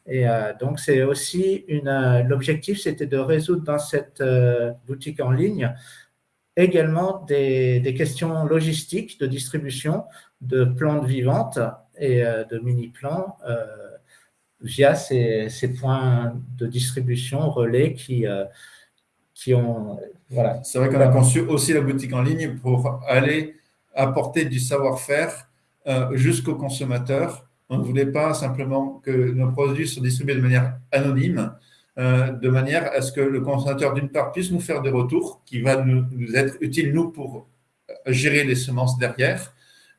et euh, donc, c'est aussi. Euh, l'objectif, c'était de résoudre dans cette euh, boutique en ligne également des, questions logistiques de distribution de plantes vivantes et de mini-plants via ces, points de distribution relais qui, qui ont. Voilà. C'est vrai qu'on a conçu aussi la boutique en ligne pour aller apporter du savoir-faire jusqu'aux consommateurs on ne voulait pas simplement que nos produits soient distribués de manière anonyme, euh, de manière à ce que le consommateur, d'une part, puisse nous faire des retours qui vont nous, être utiles, nous, pour gérer les semences derrière,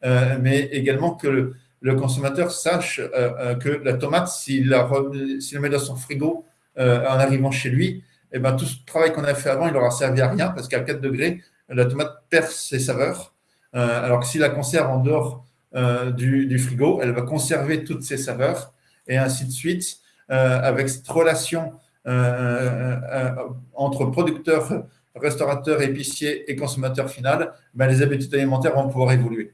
euh, mais également que le, consommateur sache euh, que la tomate, s'il la, met dans son frigo en arrivant chez lui, eh ben, tout ce travail qu'on a fait avant, il n'aura servi à rien parce qu'à 4 degrés, la tomate perd ses saveurs. alors que s'il la conserve en dehors euh, du, frigo, elle va conserver toutes ses saveurs et ainsi de suite, euh, avec cette relation euh, entre producteur, restaurateur, épicier et consommateur final, ben, les habitudes alimentaires vont pouvoir évoluer.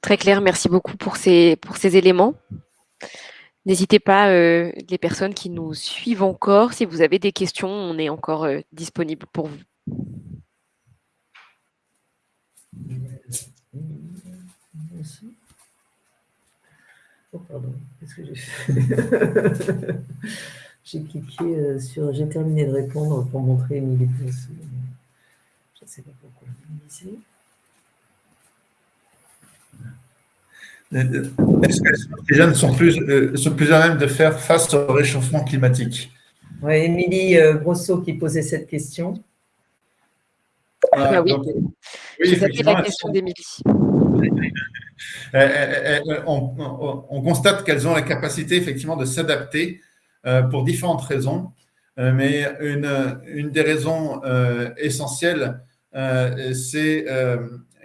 Très clair, merci beaucoup pour ces éléments. N'hésitez pas, euh, les personnes qui nous suivent encore, si vous avez des questions, on est encore euh, disponible pour vous. Oh, pardon, qu'est-ce que j'ai [LAUGHS] cliqué euh, sur J'ai terminé de répondre pour montrer Émilie Je ne sais pas pourquoi. Est-ce que les jeunes sont plus, euh, sont plus à même de faire face au réchauffement climatique? Oui, Émilie euh, Brosseau qui posait cette question. Ah, ah oui, oui la question d'Émilie. Euh, on, on, constate qu'elles ont la capacité effectivement de s'adapter pour différentes raisons, mais une, une des raisons essentielles, c'est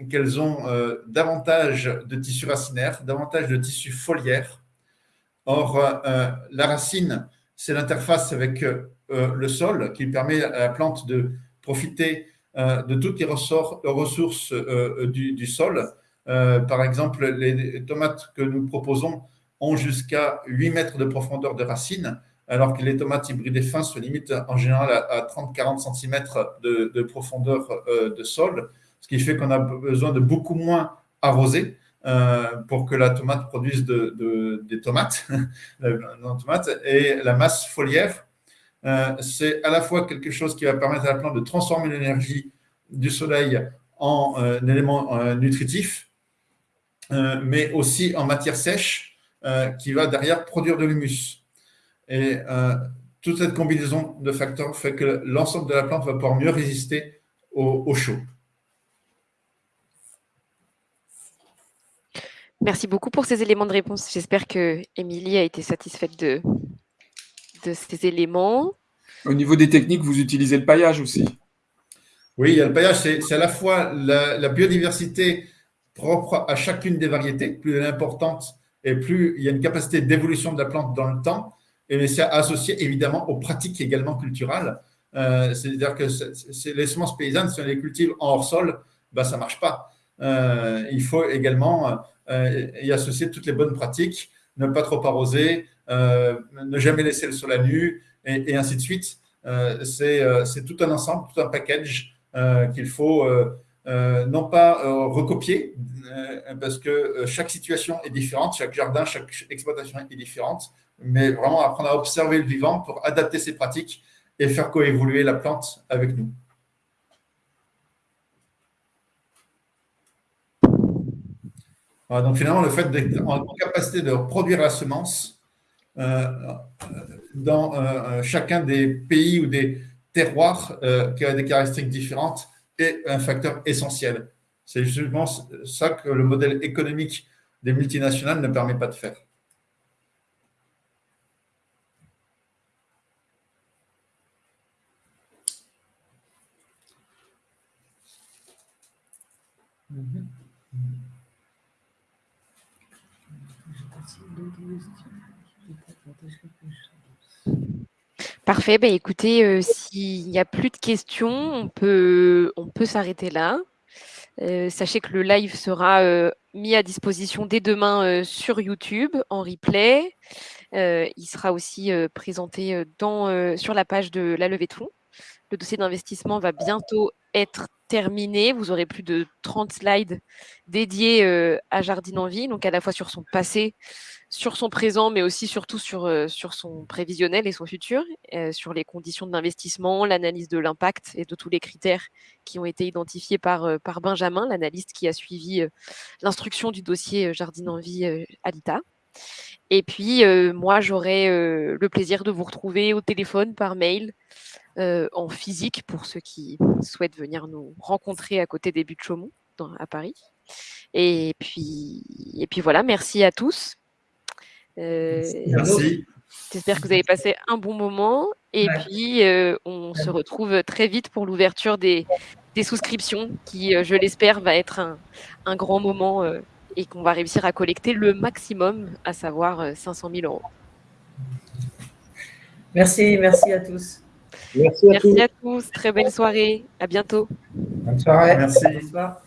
qu'elles ont euh, davantage de tissu racinaire, davantage de tissu foliaire. Or, euh, la racine c'est l'interface avec le sol qui permet à la plante de profiter de toutes les ressources du, sol. par exemple, les tomates que nous proposons ont jusqu'à 8 mètres de profondeur de racines, alors que les tomates hybrides fins se limitent en général à, 30-40 cm de, profondeur de sol, ce qui fait qu'on a besoin de beaucoup moins arroser euh, pour que la tomate produise des tomates, [LAUGHS] Et la masse foliaire, euh, c'est à la fois quelque chose qui va permettre à la plante de transformer l'énergie du soleil en euh, élément nutritif, mais aussi en matière sèche qui va derrière produire de l'humus. Et toute cette combinaison de facteurs fait que l'ensemble de la plante va pouvoir mieux résister au chaud. Merci beaucoup pour ces éléments de réponse. J'espère que Émilie a été satisfaite de, de ces éléments. Au niveau des techniques, vous utilisez le paillage aussi Oui, il y a le paillage, c'est à la fois la, biodiversité propre à chacune des variétés, plus elle est importante et plus il y a une capacité d'évolution de la plante dans le temps, et c'est associé évidemment aux pratiques également culturelles. Euh, c'est-à-dire que les semences paysannes, si on les cultive en hors sol, bah, ça ne marche pas. Euh, il faut également euh, y associer toutes les bonnes pratiques, ne pas trop arroser, euh, ne jamais laisser le sol à nu, et, ainsi de suite. Euh, c'est tout un ensemble, tout un package qu'il faut non pas recopier, parce que chaque situation est différente, chaque jardin, chaque exploitation est différente, mais vraiment apprendre à observer le vivant pour adapter ses pratiques et faire coévoluer la plante avec nous. Donc finalement, le fait d'être en capacité de produire la semence euh, dans euh, chacun des pays ou des terroirs euh, qui a des caractéristiques différentes est un facteur essentiel. C'est justement ça que le modèle économique des multinationales ne permet pas de faire. Parfait. Ben, écoutez, euh, s'il n'y a plus de questions, on peut, s'arrêter là. Euh, sachez que le live sera euh, mis à disposition dès demain sur YouTube en replay. il sera aussi présenté sur la page de la levée de fonds. Le dossier d'investissement va bientôt être terminé. Vous aurez plus de 30 slides dédiés à Jardine en Vie, donc à la fois sur son passé, sur son présent, mais aussi surtout sur, euh, sur son prévisionnel et son futur, euh, sur les conditions d'investissement, l'analyse de l'impact et de tous les critères qui ont été identifiés par, euh, par Benjamin, l'analyste qui a suivi l'instruction du dossier Jardine en vie à l'ITA. Et puis, moi, j'aurai le plaisir de vous retrouver au téléphone, par mail, en physique, pour ceux qui souhaitent venir nous rencontrer à côté des buts de Chaumont, à Paris. Et puis, et puis voilà, merci à tous. Euh, Merci. J'espère que vous avez passé un bon moment. Et puis, euh, on se retrouve très vite pour l'ouverture des, souscriptions, qui, euh, je l'espère, va être un, grand moment et qu'on va réussir à collecter le maximum, à savoir 500 000 euros. Merci, merci à tous. Merci à, tous. Très belle soirée. À bientôt. Bonne soirée. Merci. Bonsoir.